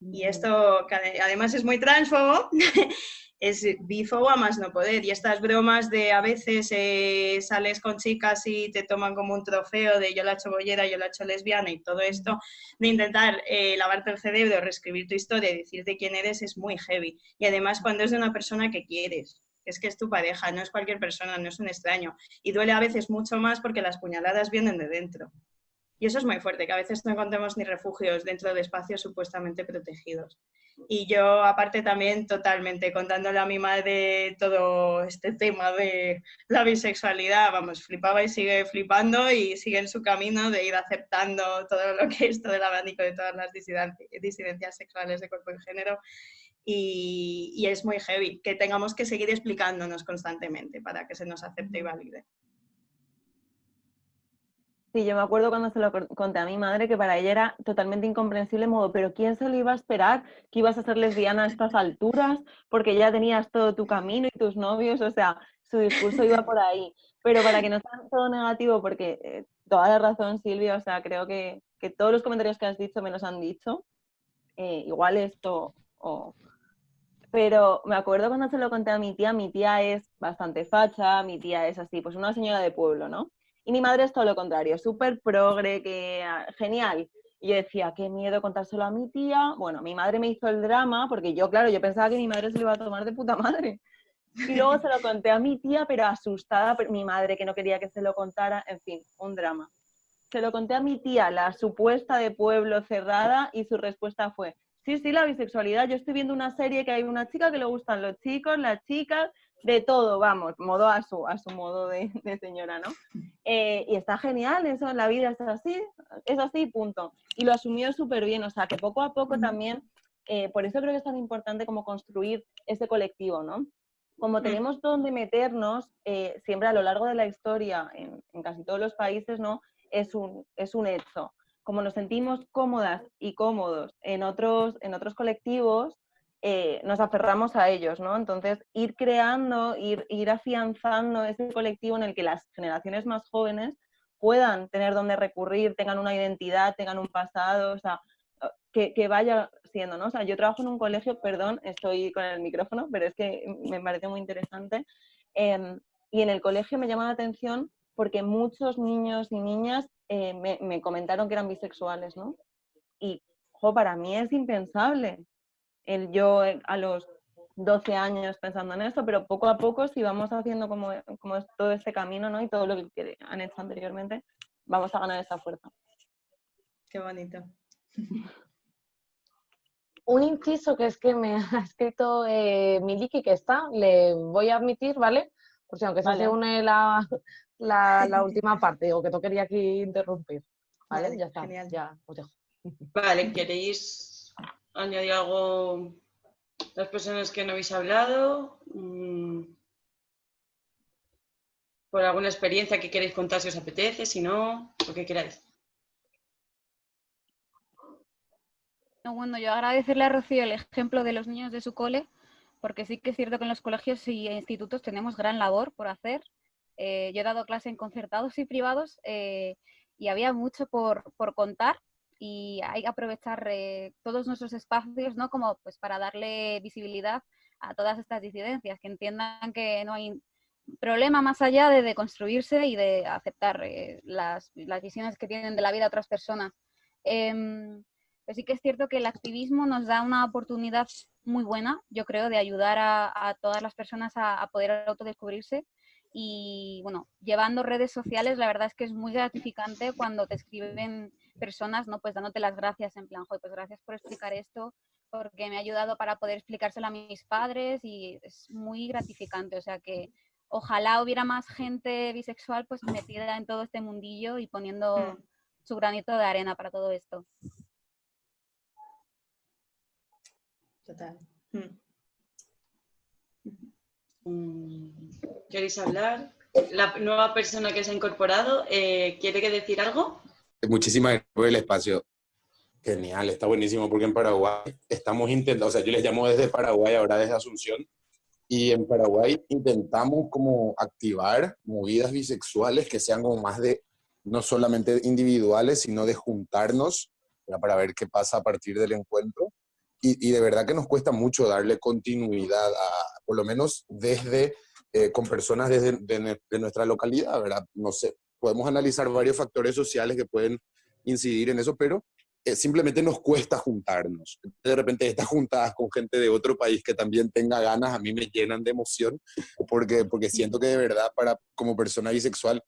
Y esto, que además es muy transfobo, [laughs] es bifo a más no poder. Y estas bromas de a veces eh, sales con chicas y te toman como un trofeo de yo la he hecho bollera, yo la he hecho lesbiana y todo esto, de intentar eh, lavarte el cerebro, reescribir tu historia y decirte quién eres es muy heavy. Y además cuando es de una persona que quieres, es que es tu pareja, no es cualquier persona, no es un extraño. Y duele a veces mucho más porque las puñaladas vienen de dentro. Y eso es muy fuerte, que a veces no encontremos ni refugios dentro de espacios supuestamente protegidos. Y yo, aparte, también totalmente contándole a mi madre todo este tema de la bisexualidad, vamos, flipaba y sigue flipando y sigue en su camino de ir aceptando todo lo que es todo el abanico de todas las disidencias sexuales de cuerpo y género. Y, y es muy heavy que tengamos que seguir explicándonos constantemente para que se nos acepte y valide. Sí, yo me acuerdo cuando se lo conté a mi madre que para ella era totalmente incomprensible modo, pero ¿quién se lo iba a esperar que ibas a ser lesbiana a estas alturas? Porque ya tenías todo tu camino y tus novios, o sea, su discurso iba por ahí. Pero para que no sea todo negativo, porque eh, toda la razón, Silvia, o sea, creo que, todos los comentarios que has dicho me los han dicho. Eh, igual esto, pero me acuerdo cuando se lo conté a mi tía, mi tía es bastante facha, mi tía es así, pues una señora de pueblo, ¿no? Y mi madre es todo lo contrario, súper progre, que ah, genial. Y yo decía, qué miedo contárselo a mi tía. Bueno, mi madre me hizo el drama, porque yo, claro, yo pensaba que mi madre se lo iba a tomar de puta madre. Y luego se lo conté a mi tía, pero asustada, mi madre que no quería que se lo contara, en fin, un drama. Se lo conté a mi tía, la supuesta de pueblo cerrada, y su respuesta fue, sí, sí, la bisexualidad, yo estoy viendo una serie que hay una chica que le gustan los chicos, las chicas, de todo, vamos, modo a su, a su modo de, señora, ¿no? Eh, y está genial, eso, la vida es así, es así, punto. Y lo asumió súper bien, o sea, que poco a poco también, eh, por eso creo que es tan importante como construir ese colectivo, ¿no? Como tenemos donde meternos, eh, siempre a lo largo de la historia, en, casi todos los países, ¿no? Es un, es un hecho. como nos sentimos cómodas y cómodos en otros, en otros colectivos, eh, nos aferramos a ellos, ¿no? Entonces, ir creando, ir, afianzando ese colectivo en el que las generaciones más jóvenes puedan tener donde recurrir, tengan una identidad, tengan un pasado, o sea, que, que, vaya siendo, ¿no? O sea, yo trabajo en un colegio, perdón, estoy con el micrófono, pero es que me parece muy interesante. Em, y en el colegio me llama la atención porque muchos niños y niñas eh, me, me, comentaron que eran bisexuales, ¿no? Y, jo, para mí es impensable el yo eh, a los 12 años pensando en esto, pero poco a poco, si vamos haciendo como, como todo este camino, ¿no? Y todo lo que han hecho anteriormente, vamos a ganar esa fuerza. Qué bonito. [laughs] Un inciso que es que me [laughs] ha escrito eh, Miliki, que está, le voy a admitir, ¿vale? Por si aunque vale. se une la, la, [laughs] la, última parte, o que no quería aquí interrumpir. ¿Vale? vale ya está, genial. ya os dejo. Vale, ¿queréis añadir algo las personas que no habéis hablado? Mm. ¿Por alguna experiencia que queréis contar si os apetece? Si no, lo que queráis. Bueno, yo agradecerle a Rocío el ejemplo de los niños de su cole, porque sí que es cierto que en los colegios y institutos tenemos gran labor por hacer. Eh, yo he dado clase en concertados y privados eh, y había mucho por, por, contar y hay que aprovechar eh, todos nuestros espacios, ¿no? Como pues para darle visibilidad a todas estas disidencias, que entiendan que no hay problema más allá de, de construirse y de aceptar eh, las, las, visiones que tienen de la vida otras personas. Eh, pero sí que es cierto que el activismo nos da una oportunidad muy buena, yo creo, de ayudar a, a todas las personas a, a, poder autodescubrirse. Y bueno, llevando redes sociales, la verdad es que es muy gratificante cuando te escriben personas, ¿no? Pues dándote las gracias en plan, pues gracias por explicar esto, porque me ha ayudado para poder explicárselo a mis padres y es muy gratificante. O sea que ojalá hubiera más gente bisexual pues metida en todo este mundillo y poniendo mm. su granito de arena para todo esto. Total. Mm. ¿Queréis hablar? La nueva persona que se ha incorporado, eh, ¿quiere que decir algo? Muchísimas gracias por el espacio. Genial, está buenísimo porque en Paraguay estamos intentando, o sea, yo les llamo desde Paraguay, ahora desde Asunción, y en Paraguay intentamos como activar movidas bisexuales que sean como más de, no solamente individuales, sino de juntarnos para ver qué pasa a partir del encuentro y, y, de verdad que nos cuesta mucho darle continuidad, a, por lo menos desde, eh, con personas desde de, de nuestra localidad, ¿verdad? No sé, podemos analizar varios factores sociales que pueden incidir en eso, pero eh, simplemente nos cuesta juntarnos. De repente estas juntadas con gente de otro país que también tenga ganas, a mí me llenan de emoción, porque, porque siento que de verdad para, como persona bisexual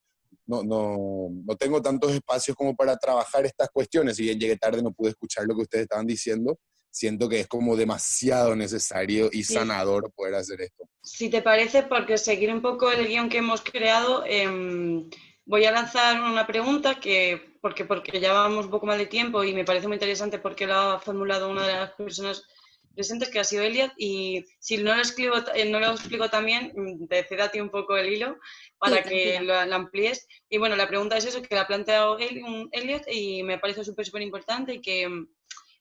no, no, no tengo tantos espacios como para trabajar estas cuestiones. Si bien llegué tarde, no pude escuchar lo que ustedes estaban diciendo, siento que es como demasiado necesario y sanador sí. poder hacer esto. Si te parece, porque seguir un poco el guion que hemos creado, eh, voy a lanzar una pregunta que, porque, porque ya vamos un poco más de tiempo y me parece muy interesante porque lo ha formulado una de las personas presentes, que ha sido Eliad, y si no lo, escribo, eh, no lo explico también, mm, te un poco el hilo para sí, que lo, lo, amplíes. Y bueno, la pregunta es eso, que la ha planteado Eliot y me parece súper, súper importante y que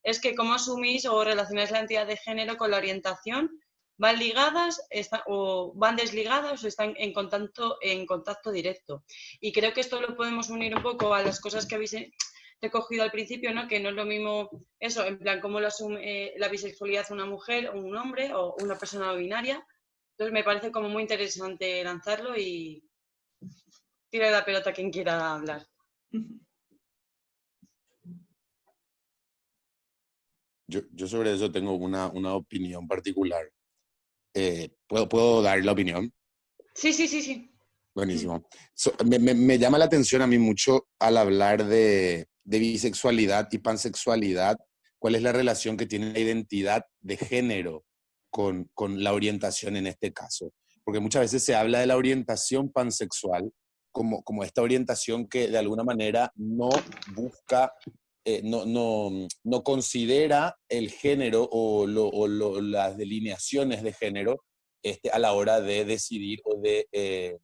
es que cómo asumís o relacionáis la identidad de género con la orientación, van ligadas o van desligadas o están en contacto, en contacto directo. Y creo que esto lo podemos unir un poco a las cosas que habéis recogido al principio, ¿no? que no es lo mismo eso, en plan, cómo lo asume eh, la bisexualidad una mujer o un hombre o una persona binaria. Entonces me parece como muy interesante lanzarlo y tira la pelota quien quiera hablar. Yo, yo, sobre eso tengo una, una opinión particular. Eh, ¿puedo, ¿Puedo dar la opinión? Sí, sí, sí, sí. Buenísimo. So, me, me, me, llama la atención a mí mucho al hablar de, de, bisexualidad y pansexualidad, cuál es la relación que tiene la identidad de género con, con la orientación en este caso. Porque muchas veces se habla de la orientación pansexual como, como esta orientación que de alguna manera no busca eh, no, no, no, considera el género o, las delineaciones de género este, a la hora de decidir o de, eh,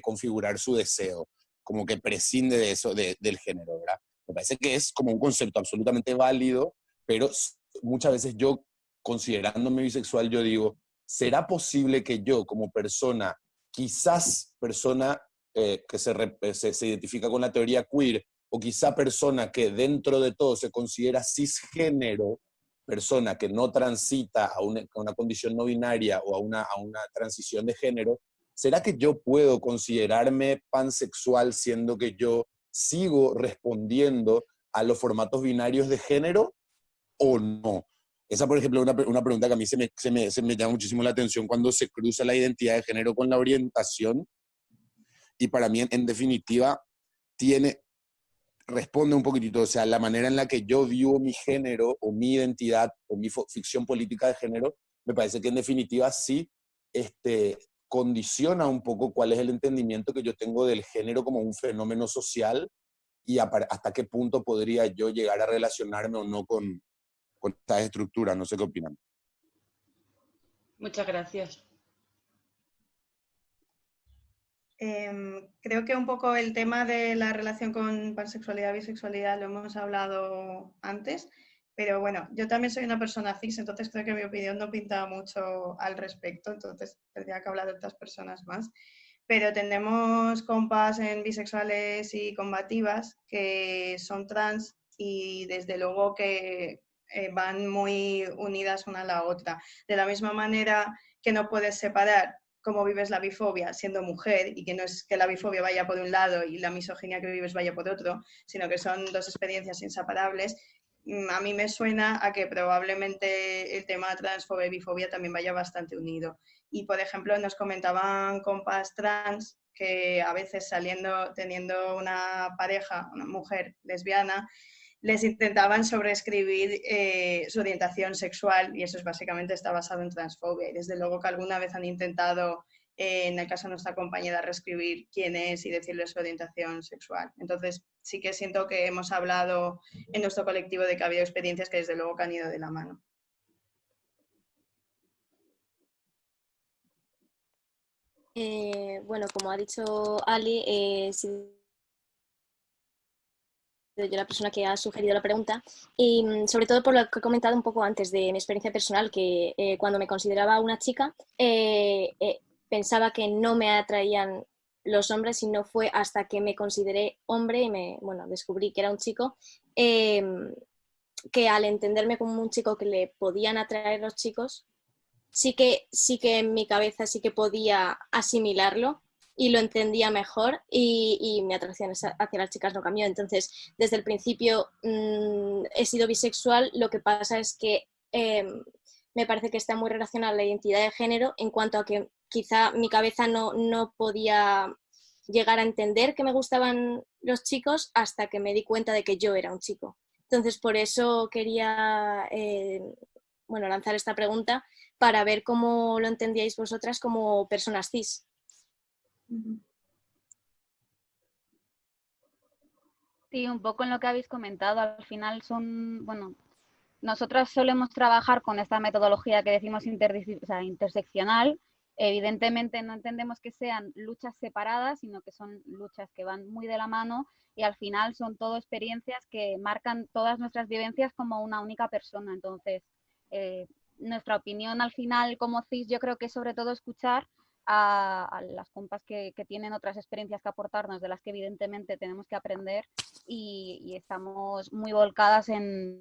configurar su deseo, como que prescinde de eso, del género. Me parece que es como un concepto absolutamente válido, pero muchas veces yo, considerándome bisexual, yo digo, ¿será posible que yo como persona, quizás persona eh, que se, se, identifica con la teoría queer, o quizá persona que dentro de todo se considera cisgénero, persona que no transita a una, condición no binaria o a una, a una transición de género, ¿será que yo puedo considerarme pansexual siendo que yo sigo respondiendo a los formatos binarios de género o no? Esa, por ejemplo, es una, una, pregunta que a mí se me, se, me, se me llama muchísimo la atención cuando se cruza la identidad de género con la orientación. Y para mí, en definitiva, tiene, responde un poquitito, o sea, la manera en la que yo vivo mi género o mi identidad o mi ficción política de género, me parece que en definitiva sí este, condiciona un poco cuál es el entendimiento que yo tengo del género como un fenómeno social y hasta qué punto podría yo llegar a relacionarme o no con, con esta estructura. No sé qué opinan. Muchas gracias. Em, creo que un poco el tema de la relación con pansexualidad bisexualidad lo hemos hablado antes, pero bueno, yo también soy una persona cis, entonces creo que mi opinión no pinta mucho al respecto, entonces tendría que hablar de otras personas más. Pero tenemos compas en bisexuales y combativas que son trans y desde luego que eh, van muy unidas una a la otra. De la misma manera que no puedes separar cómo vives la bifobia siendo mujer y que no es que la bifobia vaya por un lado y la misoginia que vives vaya por otro, sino que son dos experiencias inseparables, mm, a mí me suena a que probablemente el tema transfobia y bifobia también vaya bastante unido. Y, por ejemplo, nos comentaban compas trans que a veces saliendo, teniendo una pareja, una mujer lesbiana, les intentaban sobreescribir eh, su orientación sexual y eso es básicamente está basado en transfobia. Y desde luego que alguna vez han intentado, eh, en el caso de nuestra compañera, reescribir quién es y decirle su orientación sexual. Entonces sí que siento que hemos hablado en nuestro colectivo de que ha habido experiencias que desde luego que han ido de la mano. Eh, bueno, como ha dicho Ali, si yo la persona que ha sugerido la pregunta, y mm, sobre todo por lo que he comentado un poco antes de mi experiencia personal, que eh, cuando me consideraba una chica, eh, eh, pensaba que no me atraían los hombres y no fue hasta que me consideré hombre y me, bueno, descubrí que era un chico, em, que al entenderme como un chico que le podían atraer los chicos, sí que, sí que en mi cabeza sí que podía asimilarlo y lo entendía mejor y, mi atracción hacia las chicas no cambió. Entonces, desde el principio mm, he sido bisexual, lo que pasa es que em, me parece que está muy relacionada la identidad de género en cuanto a que quizá mi cabeza no, no podía llegar a entender que me gustaban los chicos hasta que me di cuenta de que yo era un chico. Entonces, por eso quería eh, bueno, lanzar esta pregunta para ver cómo lo entendíais vosotras como personas cis. Sí, un poco en lo que habéis comentado, al final son, bueno, nosotros solemos trabajar con esta metodología que decimos interseccional. Evidentemente no entendemos que sean luchas separadas, sino que son luchas que van muy de la mano y al final son todo experiencias que marcan todas nuestras vivencias como una única persona. Entonces, eh, nuestra opinión al final como CIS yo creo que es sobre todo escuchar a, las compas que, tienen otras experiencias que aportarnos, de las que evidentemente tenemos que aprender y, estamos muy volcadas en,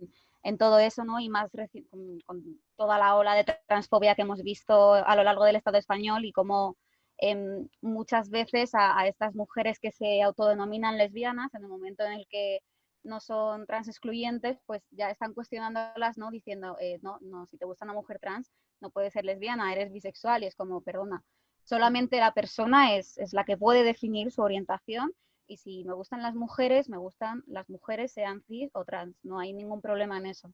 todo eso, ¿no? Y más con, toda la ola de transfobia que hemos visto a lo largo del Estado español y cómo em, muchas veces a, estas mujeres que se autodenominan lesbianas, en el momento en el que no son trans excluyentes, pues ya están cuestionándolas, ¿no? Diciendo, eh, no, no, si te gusta una mujer trans, no puedes ser lesbiana, eres bisexual, y es como, perdona, solamente la persona es, la que puede definir su orientación y si me gustan las mujeres, me gustan las mujeres, sean cis o trans, no hay ningún problema en eso.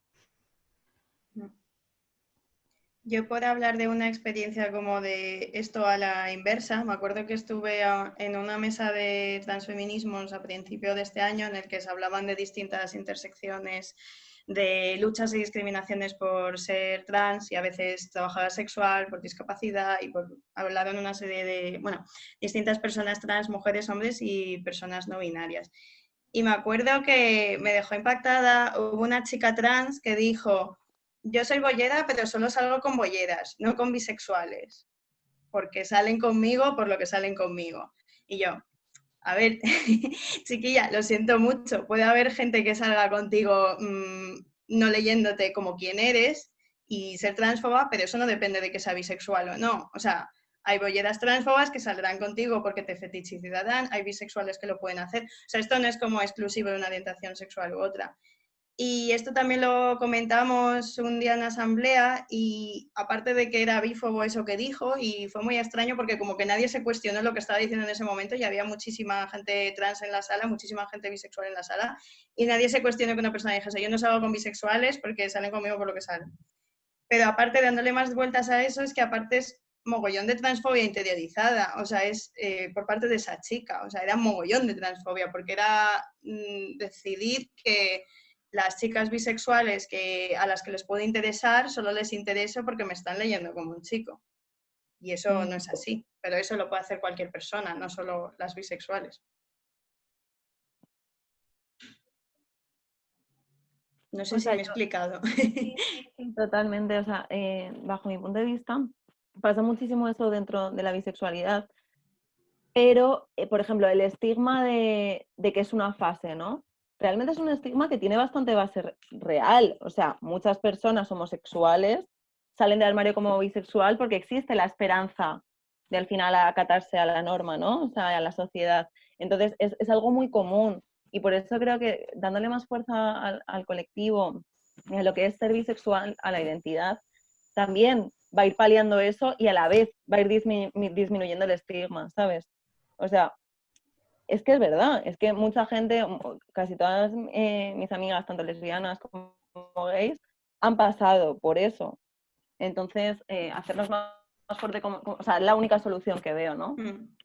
Yo puedo hablar de una experiencia como de esto a la inversa. Me acuerdo que estuve en una mesa de transfeminismos a principio de este año en el que se hablaban de distintas intersecciones de luchas y discriminaciones por ser trans y a veces trabajadora sexual, por discapacidad y por hablaron una serie de, bueno, distintas personas trans, mujeres, hombres y personas no binarias. Y me acuerdo que me dejó impactada, hubo una chica trans que dijo, yo soy bollera, pero solo salgo con bolleras, no con bisexuales, porque salen conmigo por lo que salen conmigo. Y yo, a ver, [laughs] chiquilla, lo siento mucho, puede haber gente que salga contigo mm, no leyéndote como quién eres y ser transfoba, pero eso no depende de que sea bisexual o no. O sea, hay bolleras transfobas que saldrán contigo porque te fetichizarán, hay bisexuales que lo pueden hacer. O sea, esto no es como exclusivo de una orientación sexual u otra. Y esto también lo comentamos un día en asamblea y aparte de que era bífobo eso que dijo y fue muy extraño porque como que nadie se cuestionó lo que estaba diciendo en ese momento y había muchísima gente trans en la sala, muchísima gente bisexual en la sala y nadie se cuestionó que una persona dijese yo no salgo con bisexuales porque salen conmigo por lo que salen. Pero aparte dándole más vueltas a eso es que aparte es mogollón de transfobia interiorizada, o sea, es eh, por parte de esa chica, o sea, era mogollón de transfobia, porque era mm, decidir que las chicas bisexuales que, a las que les puede interesar solo les interesa porque me están leyendo como un chico. Y eso no es así, pero eso lo puede hacer cualquier persona, no solo las bisexuales. No sé si me he explicado. [laughs] totalmente, o sea, eh, bajo mi punto de vista, pasa muchísimo eso dentro de la bisexualidad, pero, eh, por ejemplo, el estigma de, que es una fase, ¿no? Realmente es un estigma que tiene bastante base real. O sea, muchas personas homosexuales salen del armario como bisexual porque existe la esperanza de al final acatarse a la norma, ¿no? O sea, a la sociedad. Entonces, es, algo muy común. Y por eso creo que dándole más fuerza al, al colectivo, a lo que es ser bisexual, a la identidad, también va a ir paliando eso y a la vez va a ir disminuyendo el estigma, ¿sabes? O sea, es que es verdad, es que mucha gente, casi todas eh, mis amigas, tanto lesbianas como gays, han pasado por eso. Entonces, eh, hacernos más, fuerte, como, o sea, es la única solución que veo, ¿no? Mm.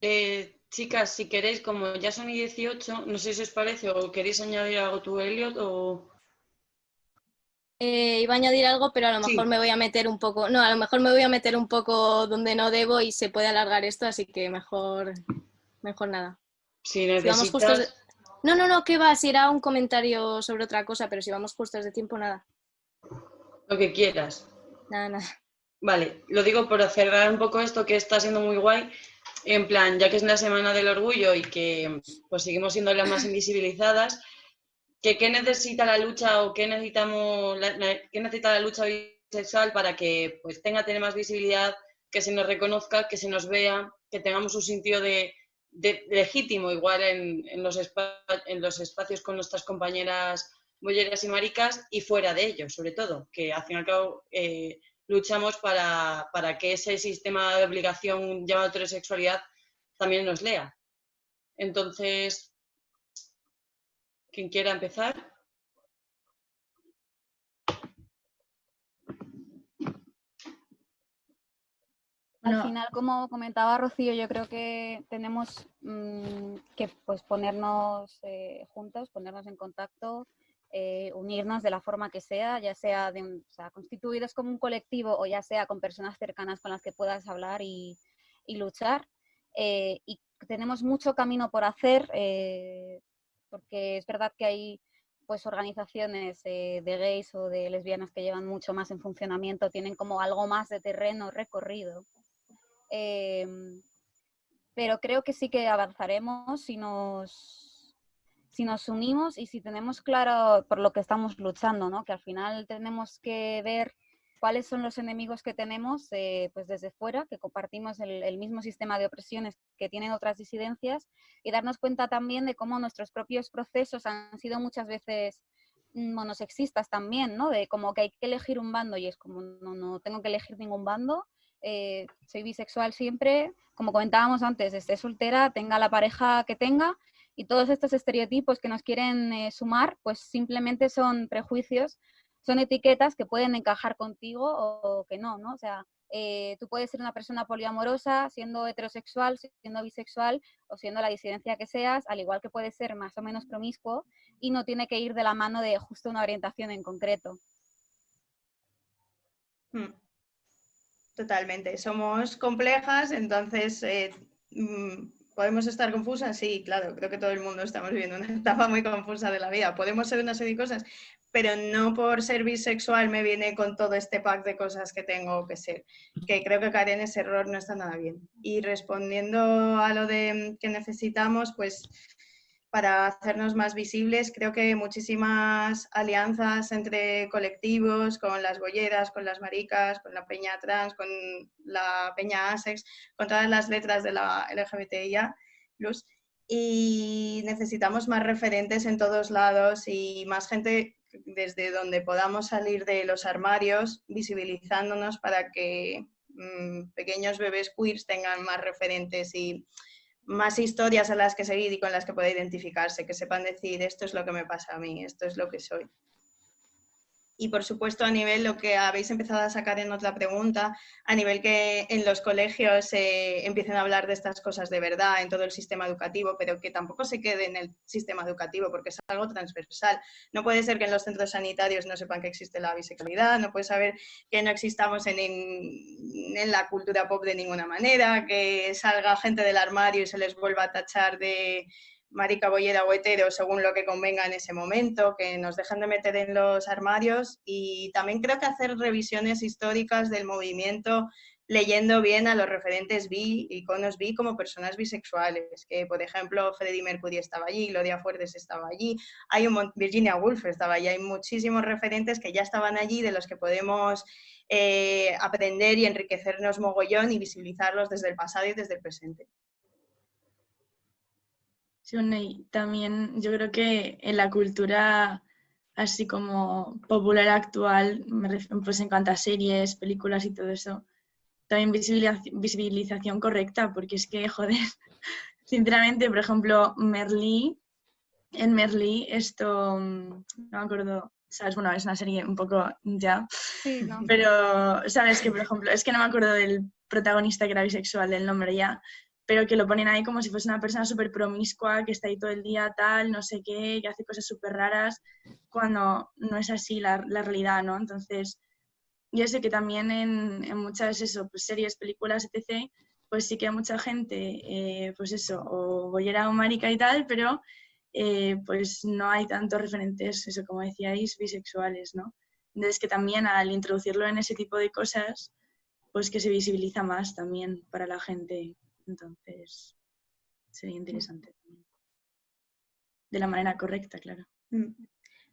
Eh, chicas, si queréis, como ya son y 18, no sé si os parece, o queréis añadir algo tú, Elliot, o... Eh, iba a añadir algo, pero a lo mejor me voy a meter un poco, no, a lo mejor me voy a meter un poco donde no debo y se puede alargar esto, así que mejor, mejor nada. Si necesitas... No, no, no, ¿qué va? Si era un comentario sobre otra cosa, pero si vamos justos de tiempo, nada. Lo que quieras. Nada, nada. Vale, lo digo por cerrar un poco esto que está siendo muy guay. En plan, ya que es la semana del orgullo y que pues seguimos siendo las más [laughs] invisibilizadas, qué necesita la lucha o qué necesitamos qué necesita la lucha bisexual para que pues tenga tener más visibilidad, que se nos reconozca, que se nos vea, que tengamos un sentido de, legítimo igual en, los en los espacios con nuestras compañeras bolleras y maricas y fuera de ellos, sobre todo, que al fin y al cabo eh, luchamos para, para, que ese sistema de obligación llamado heterosexualidad también nos lea. Entonces, ¿Quién quiera empezar? Al final, como comentaba Rocío, yo creo que tenemos mm, que pues, ponernos eh, juntos, ponernos en contacto, eh, unirnos de la forma que sea, ya sea, de, constituidos como un colectivo o ya sea con personas cercanas con las que puedas hablar y, luchar. Eh, y tenemos mucho camino por hacer porque es verdad que hay pues organizaciones de gays o de lesbianas que llevan mucho más en funcionamiento, tienen como algo más de terreno recorrido. Em, pero creo que sí que avanzaremos si nos, si nos unimos y si tenemos claro por lo que estamos luchando, ¿no? que al final tenemos que ver cuáles son los enemigos que tenemos eh, pues desde fuera, que compartimos el, mismo sistema de opresiones que tienen otras disidencias y darnos cuenta también de cómo nuestros propios procesos han sido muchas veces monosexistas también, ¿no? De como que hay que elegir un bando y es como no, no tengo que elegir ningún bando, eh, soy bisexual siempre, como comentábamos antes, esté soltera, tenga la pareja que tenga y todos estos estereotipos que nos quieren eh, sumar, pues simplemente son prejuicios son etiquetas que pueden encajar contigo o que no, ¿no? O sea, eh, tú puedes ser una persona poliamorosa siendo heterosexual, siendo bisexual o siendo la disidencia que seas, al igual que puedes ser más o menos promiscuo y no tiene que ir de la mano de justo una orientación en concreto. Hmm. Totalmente, somos complejas, entonces eh, mm, ¿Podemos estar confusas? Sí, claro, creo que todo el mundo estamos viviendo una [laughs] etapa muy confusa de la vida. Podemos ser una serie de cosas, pero no por ser bisexual me viene con todo este pack de cosas que tengo que ser. Que creo que caer en ese error no está nada bien. Y respondiendo a lo de que necesitamos, pues para hacernos más visibles. Creo que muchísimas alianzas entre colectivos, con las bolleras, con las maricas, con la peña trans, con la peña ASEX, con todas las letras de la LGBTIA+. Y necesitamos más referentes en todos lados y más gente desde donde podamos salir de los armarios, visibilizándonos para que mm, pequeños bebés queers tengan más referentes y más historias a las que seguir y con las que pueda identificarse, que sepan decir esto es lo que me pasa a mí, esto es lo que soy. Y por supuesto, a nivel lo que habéis empezado a sacar en otra pregunta, a nivel que en los colegios se empiecen a hablar de estas cosas de verdad en todo el sistema educativo, pero que tampoco se quede en el sistema educativo porque es algo transversal. No puede ser que en los centros sanitarios no sepan que existe la bisexualidad, no puede saber que no existamos en, en la cultura pop de ninguna manera, que salga gente del armario y se les vuelva a tachar de marica, bollera o según lo que convenga en ese momento, que nos dejen de meter en los armarios y también creo que hacer revisiones históricas del movimiento leyendo bien a los referentes bi, iconos bi como personas bisexuales, que por ejemplo Freddie Mercury estaba allí, Gloria Fuertes estaba allí, hay un Virginia Woolf estaba allí, hay muchísimos referentes que ya estaban allí de los que podemos eh, aprender y enriquecernos mogollón y visibilizarlos desde el pasado y desde el presente. Sí, y también yo creo que en la cultura así como popular actual, pues en cuanto a series, películas y todo eso, también visibilización correcta, porque es que, [laughs] joder, sinceramente, por ejemplo, Merlí, en Merlí, esto, no me acuerdo, ¿sabes? Bueno, es una serie un poco ya, pero, ¿sabes? Que, por ejemplo, es que no me acuerdo del protagonista que era bisexual, del nombre ya, pero que lo ponen ahí como si fuese una persona súper promiscua, que está ahí todo el día tal, no sé qué, que hace cosas súper raras, cuando no es así la, la, realidad, ¿no? Entonces, yo sé que también en, en muchas eso, pues, series, películas, etc., pues sí que hay mucha gente, eh, pues eso, o bollera o marica y tal, pero eh, pues no hay tantos referentes, eso como decíais, bisexuales, ¿no? Entonces que también al introducirlo en ese tipo de cosas, pues que se visibiliza más también para la gente entonces, sería interesante De la manera correcta, claro. Mm.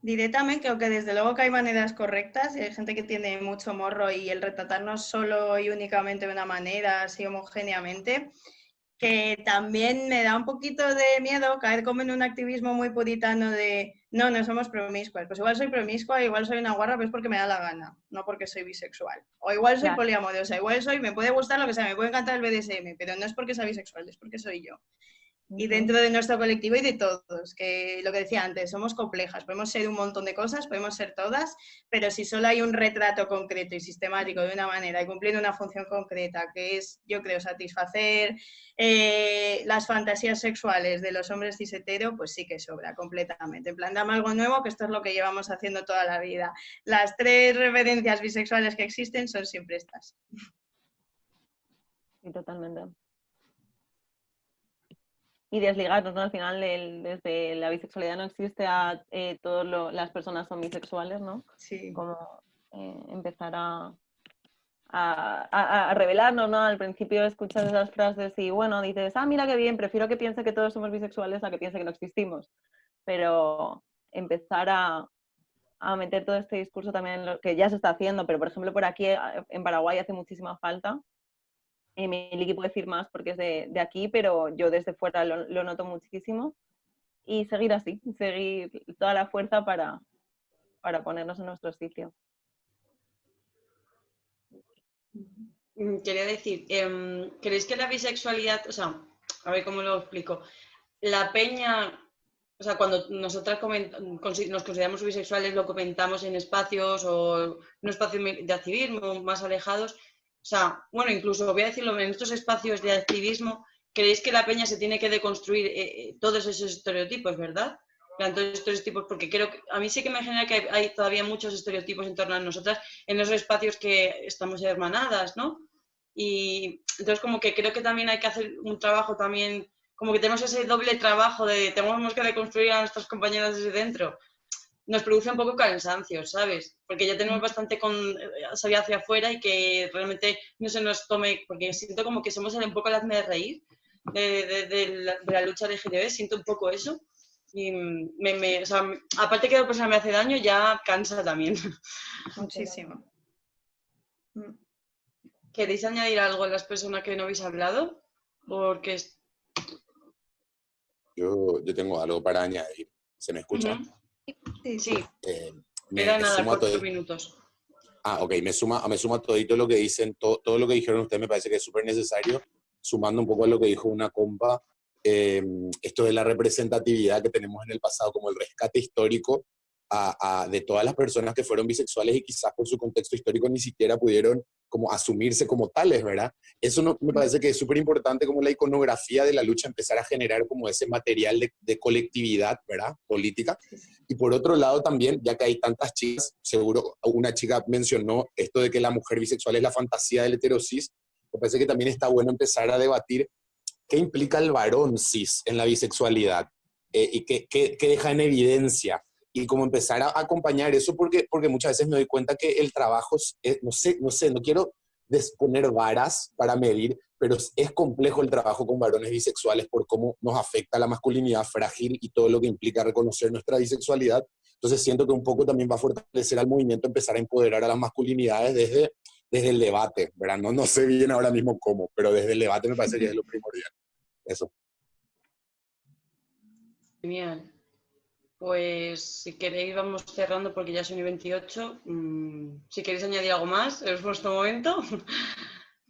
Diré también que aunque desde luego que hay maneras correctas y hay gente que tiene mucho morro y el retratarnos solo y únicamente de una manera, así homogéneamente, que también me da un poquito de miedo caer como en un activismo muy puritano de no, no somos promiscuas. Pues igual soy promiscua, igual soy una guarra, pues porque me da la gana, no porque soy bisexual. O igual soy poliamorosa, igual soy, me puede gustar lo que sea, me puede encantar el BDSM, pero no es porque sea bisexual, es porque soy yo y dentro de nuestro colectivo y de todos, que lo que decía antes, somos complejas, podemos ser un montón de cosas, podemos ser todas, pero si solo hay un retrato concreto y sistemático de una manera y cumpliendo una función concreta, que es, yo creo, satisfacer eh, las fantasías sexuales de los hombres cis pues sí que sobra completamente. En plan, dame algo nuevo, que esto es lo que llevamos haciendo toda la vida. Las tres referencias bisexuales que existen son siempre estas. Sí, totalmente y desligarnos, ¿no? Al final, desde la bisexualidad no existe a eh, todas las personas son bisexuales, ¿no? Sí. Como eh, empezar a, a, a, revelarnos, ¿no? Al principio escuchas esas frases y, bueno, dices, ah, mira qué bien, prefiero que piense que todos somos bisexuales a que piense que no existimos. Pero empezar a, a meter todo este discurso también, lo que ya se está haciendo, pero por ejemplo por aquí en Paraguay hace muchísima falta, y Miliki puede decir más porque es de, aquí, pero yo desde fuera lo, noto muchísimo. Y seguir así, seguir toda la fuerza para, para ponernos en nuestro sitio. Mm, quería decir, em, ¿creéis que la bisexualidad, o sea, a ver cómo lo explico, la peña, o sea, cuando nosotras nos consideramos bisexuales, lo comentamos en espacios o en un espacio de activismo más alejados, sea, bueno, incluso voy a decirlo, en estos espacios de activismo, ¿creéis que la peña se tiene que deconstruir eh, eh, todos esos estereotipos, verdad? Todos estos estereotipos, porque creo que a mí sí que me genera que hay todavía muchos estereotipos en torno a nosotras en esos espacios que estamos hermanadas, ¿no? Y entonces como que creo que también hay que hacer un trabajo también como que tenemos ese doble trabajo de tenemos que reconstruir a nuestras compañeras desde dentro, nos produce un poco cansancio, ¿sabes? Porque ya tenemos bastante con salir hacia afuera y que realmente no se nos tome, porque siento como que somos un poco el hazme de reír de, la, lucha de GTB, siento un poco eso. Y me, o sea, aparte que la persona me hace daño, ya cansa también. [laughs] Muchísimo. ¿Queréis añadir algo a las personas que no habéis hablado? Porque yo, yo tengo algo para añadir. ¿Se me escucha? Sí, sí. Eh, me, nada, cuatro minutos. Ah, ok, me suma, me suma todito lo que dicen, todo, todo lo que dijeron ustedes me parece que es súper necesario, sumando un poco a lo que dijo una compa, eh, esto de la representatividad que tenemos en el pasado, como el rescate histórico de todas las personas que fueron bisexuales y quizás por su contexto histórico ni siquiera pudieron como asumirse como tales, ¿verdad? Eso no, me parece que es súper importante como la iconografía de la lucha, empezar a generar como ese material de, colectividad, ¿verdad? Política. Y por otro lado también, ya que hay tantas chicas, seguro una chica mencionó esto de que la mujer bisexual es la fantasía del heterosis, me parece que también está bueno empezar a debatir qué implica el varón cis en la bisexualidad eh, y qué, qué, qué deja en evidencia y como empezar a acompañar eso porque, porque muchas veces me doy cuenta que el trabajo, es, no sé, no sé, no quiero poner varas para medir, pero es complejo el trabajo con varones bisexuales por cómo nos afecta la masculinidad frágil y todo lo que implica reconocer nuestra bisexualidad. Entonces siento que un poco también va a fortalecer al movimiento empezar a empoderar a las masculinidades desde, desde el debate, ¿verdad? No, no sé bien ahora mismo cómo, pero desde el debate me parece que es lo primordial. Eso. Genial. Pues si queréis vamos cerrando porque ya son y 28. Mm, si queréis añadir algo más, [laughs] es vuestro momento.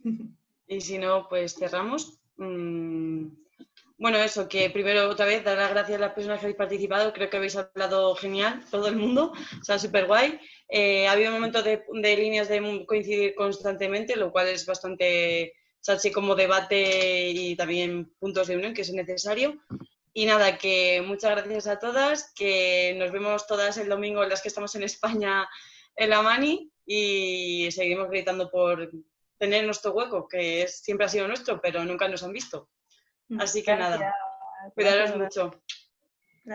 [laughs] y si no, pues cerramos. Mm, bueno, eso, que primero otra vez dar las gracias a las personas que habéis participado. Creo que habéis hablado genial, todo el mundo. O sea, súper guay. Eh, ha habido momentos de, de, líneas de coincidir constantemente, lo cual es bastante, o sea, así como debate y también puntos de unión, que es necesario. Y nada, que muchas gracias a todas, que nos vemos todas el domingo, las que estamos en España, en la Mani, y seguimos gritando por tener nuestro hueco, que es, siempre ha sido nuestro, pero nunca nos han visto. Mm, Así que nada, cuidaros mucho.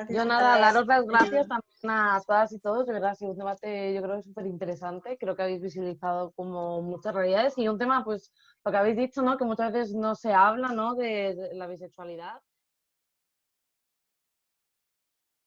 Yo nada, daros las gracias también a todas y todos, de verdad ha sido un debate yo creo súper interesante, creo que habéis visibilizado como muchas realidades y un tema pues lo que habéis dicho, ¿no? que muchas veces no se habla ¿no? de la bisexualidad.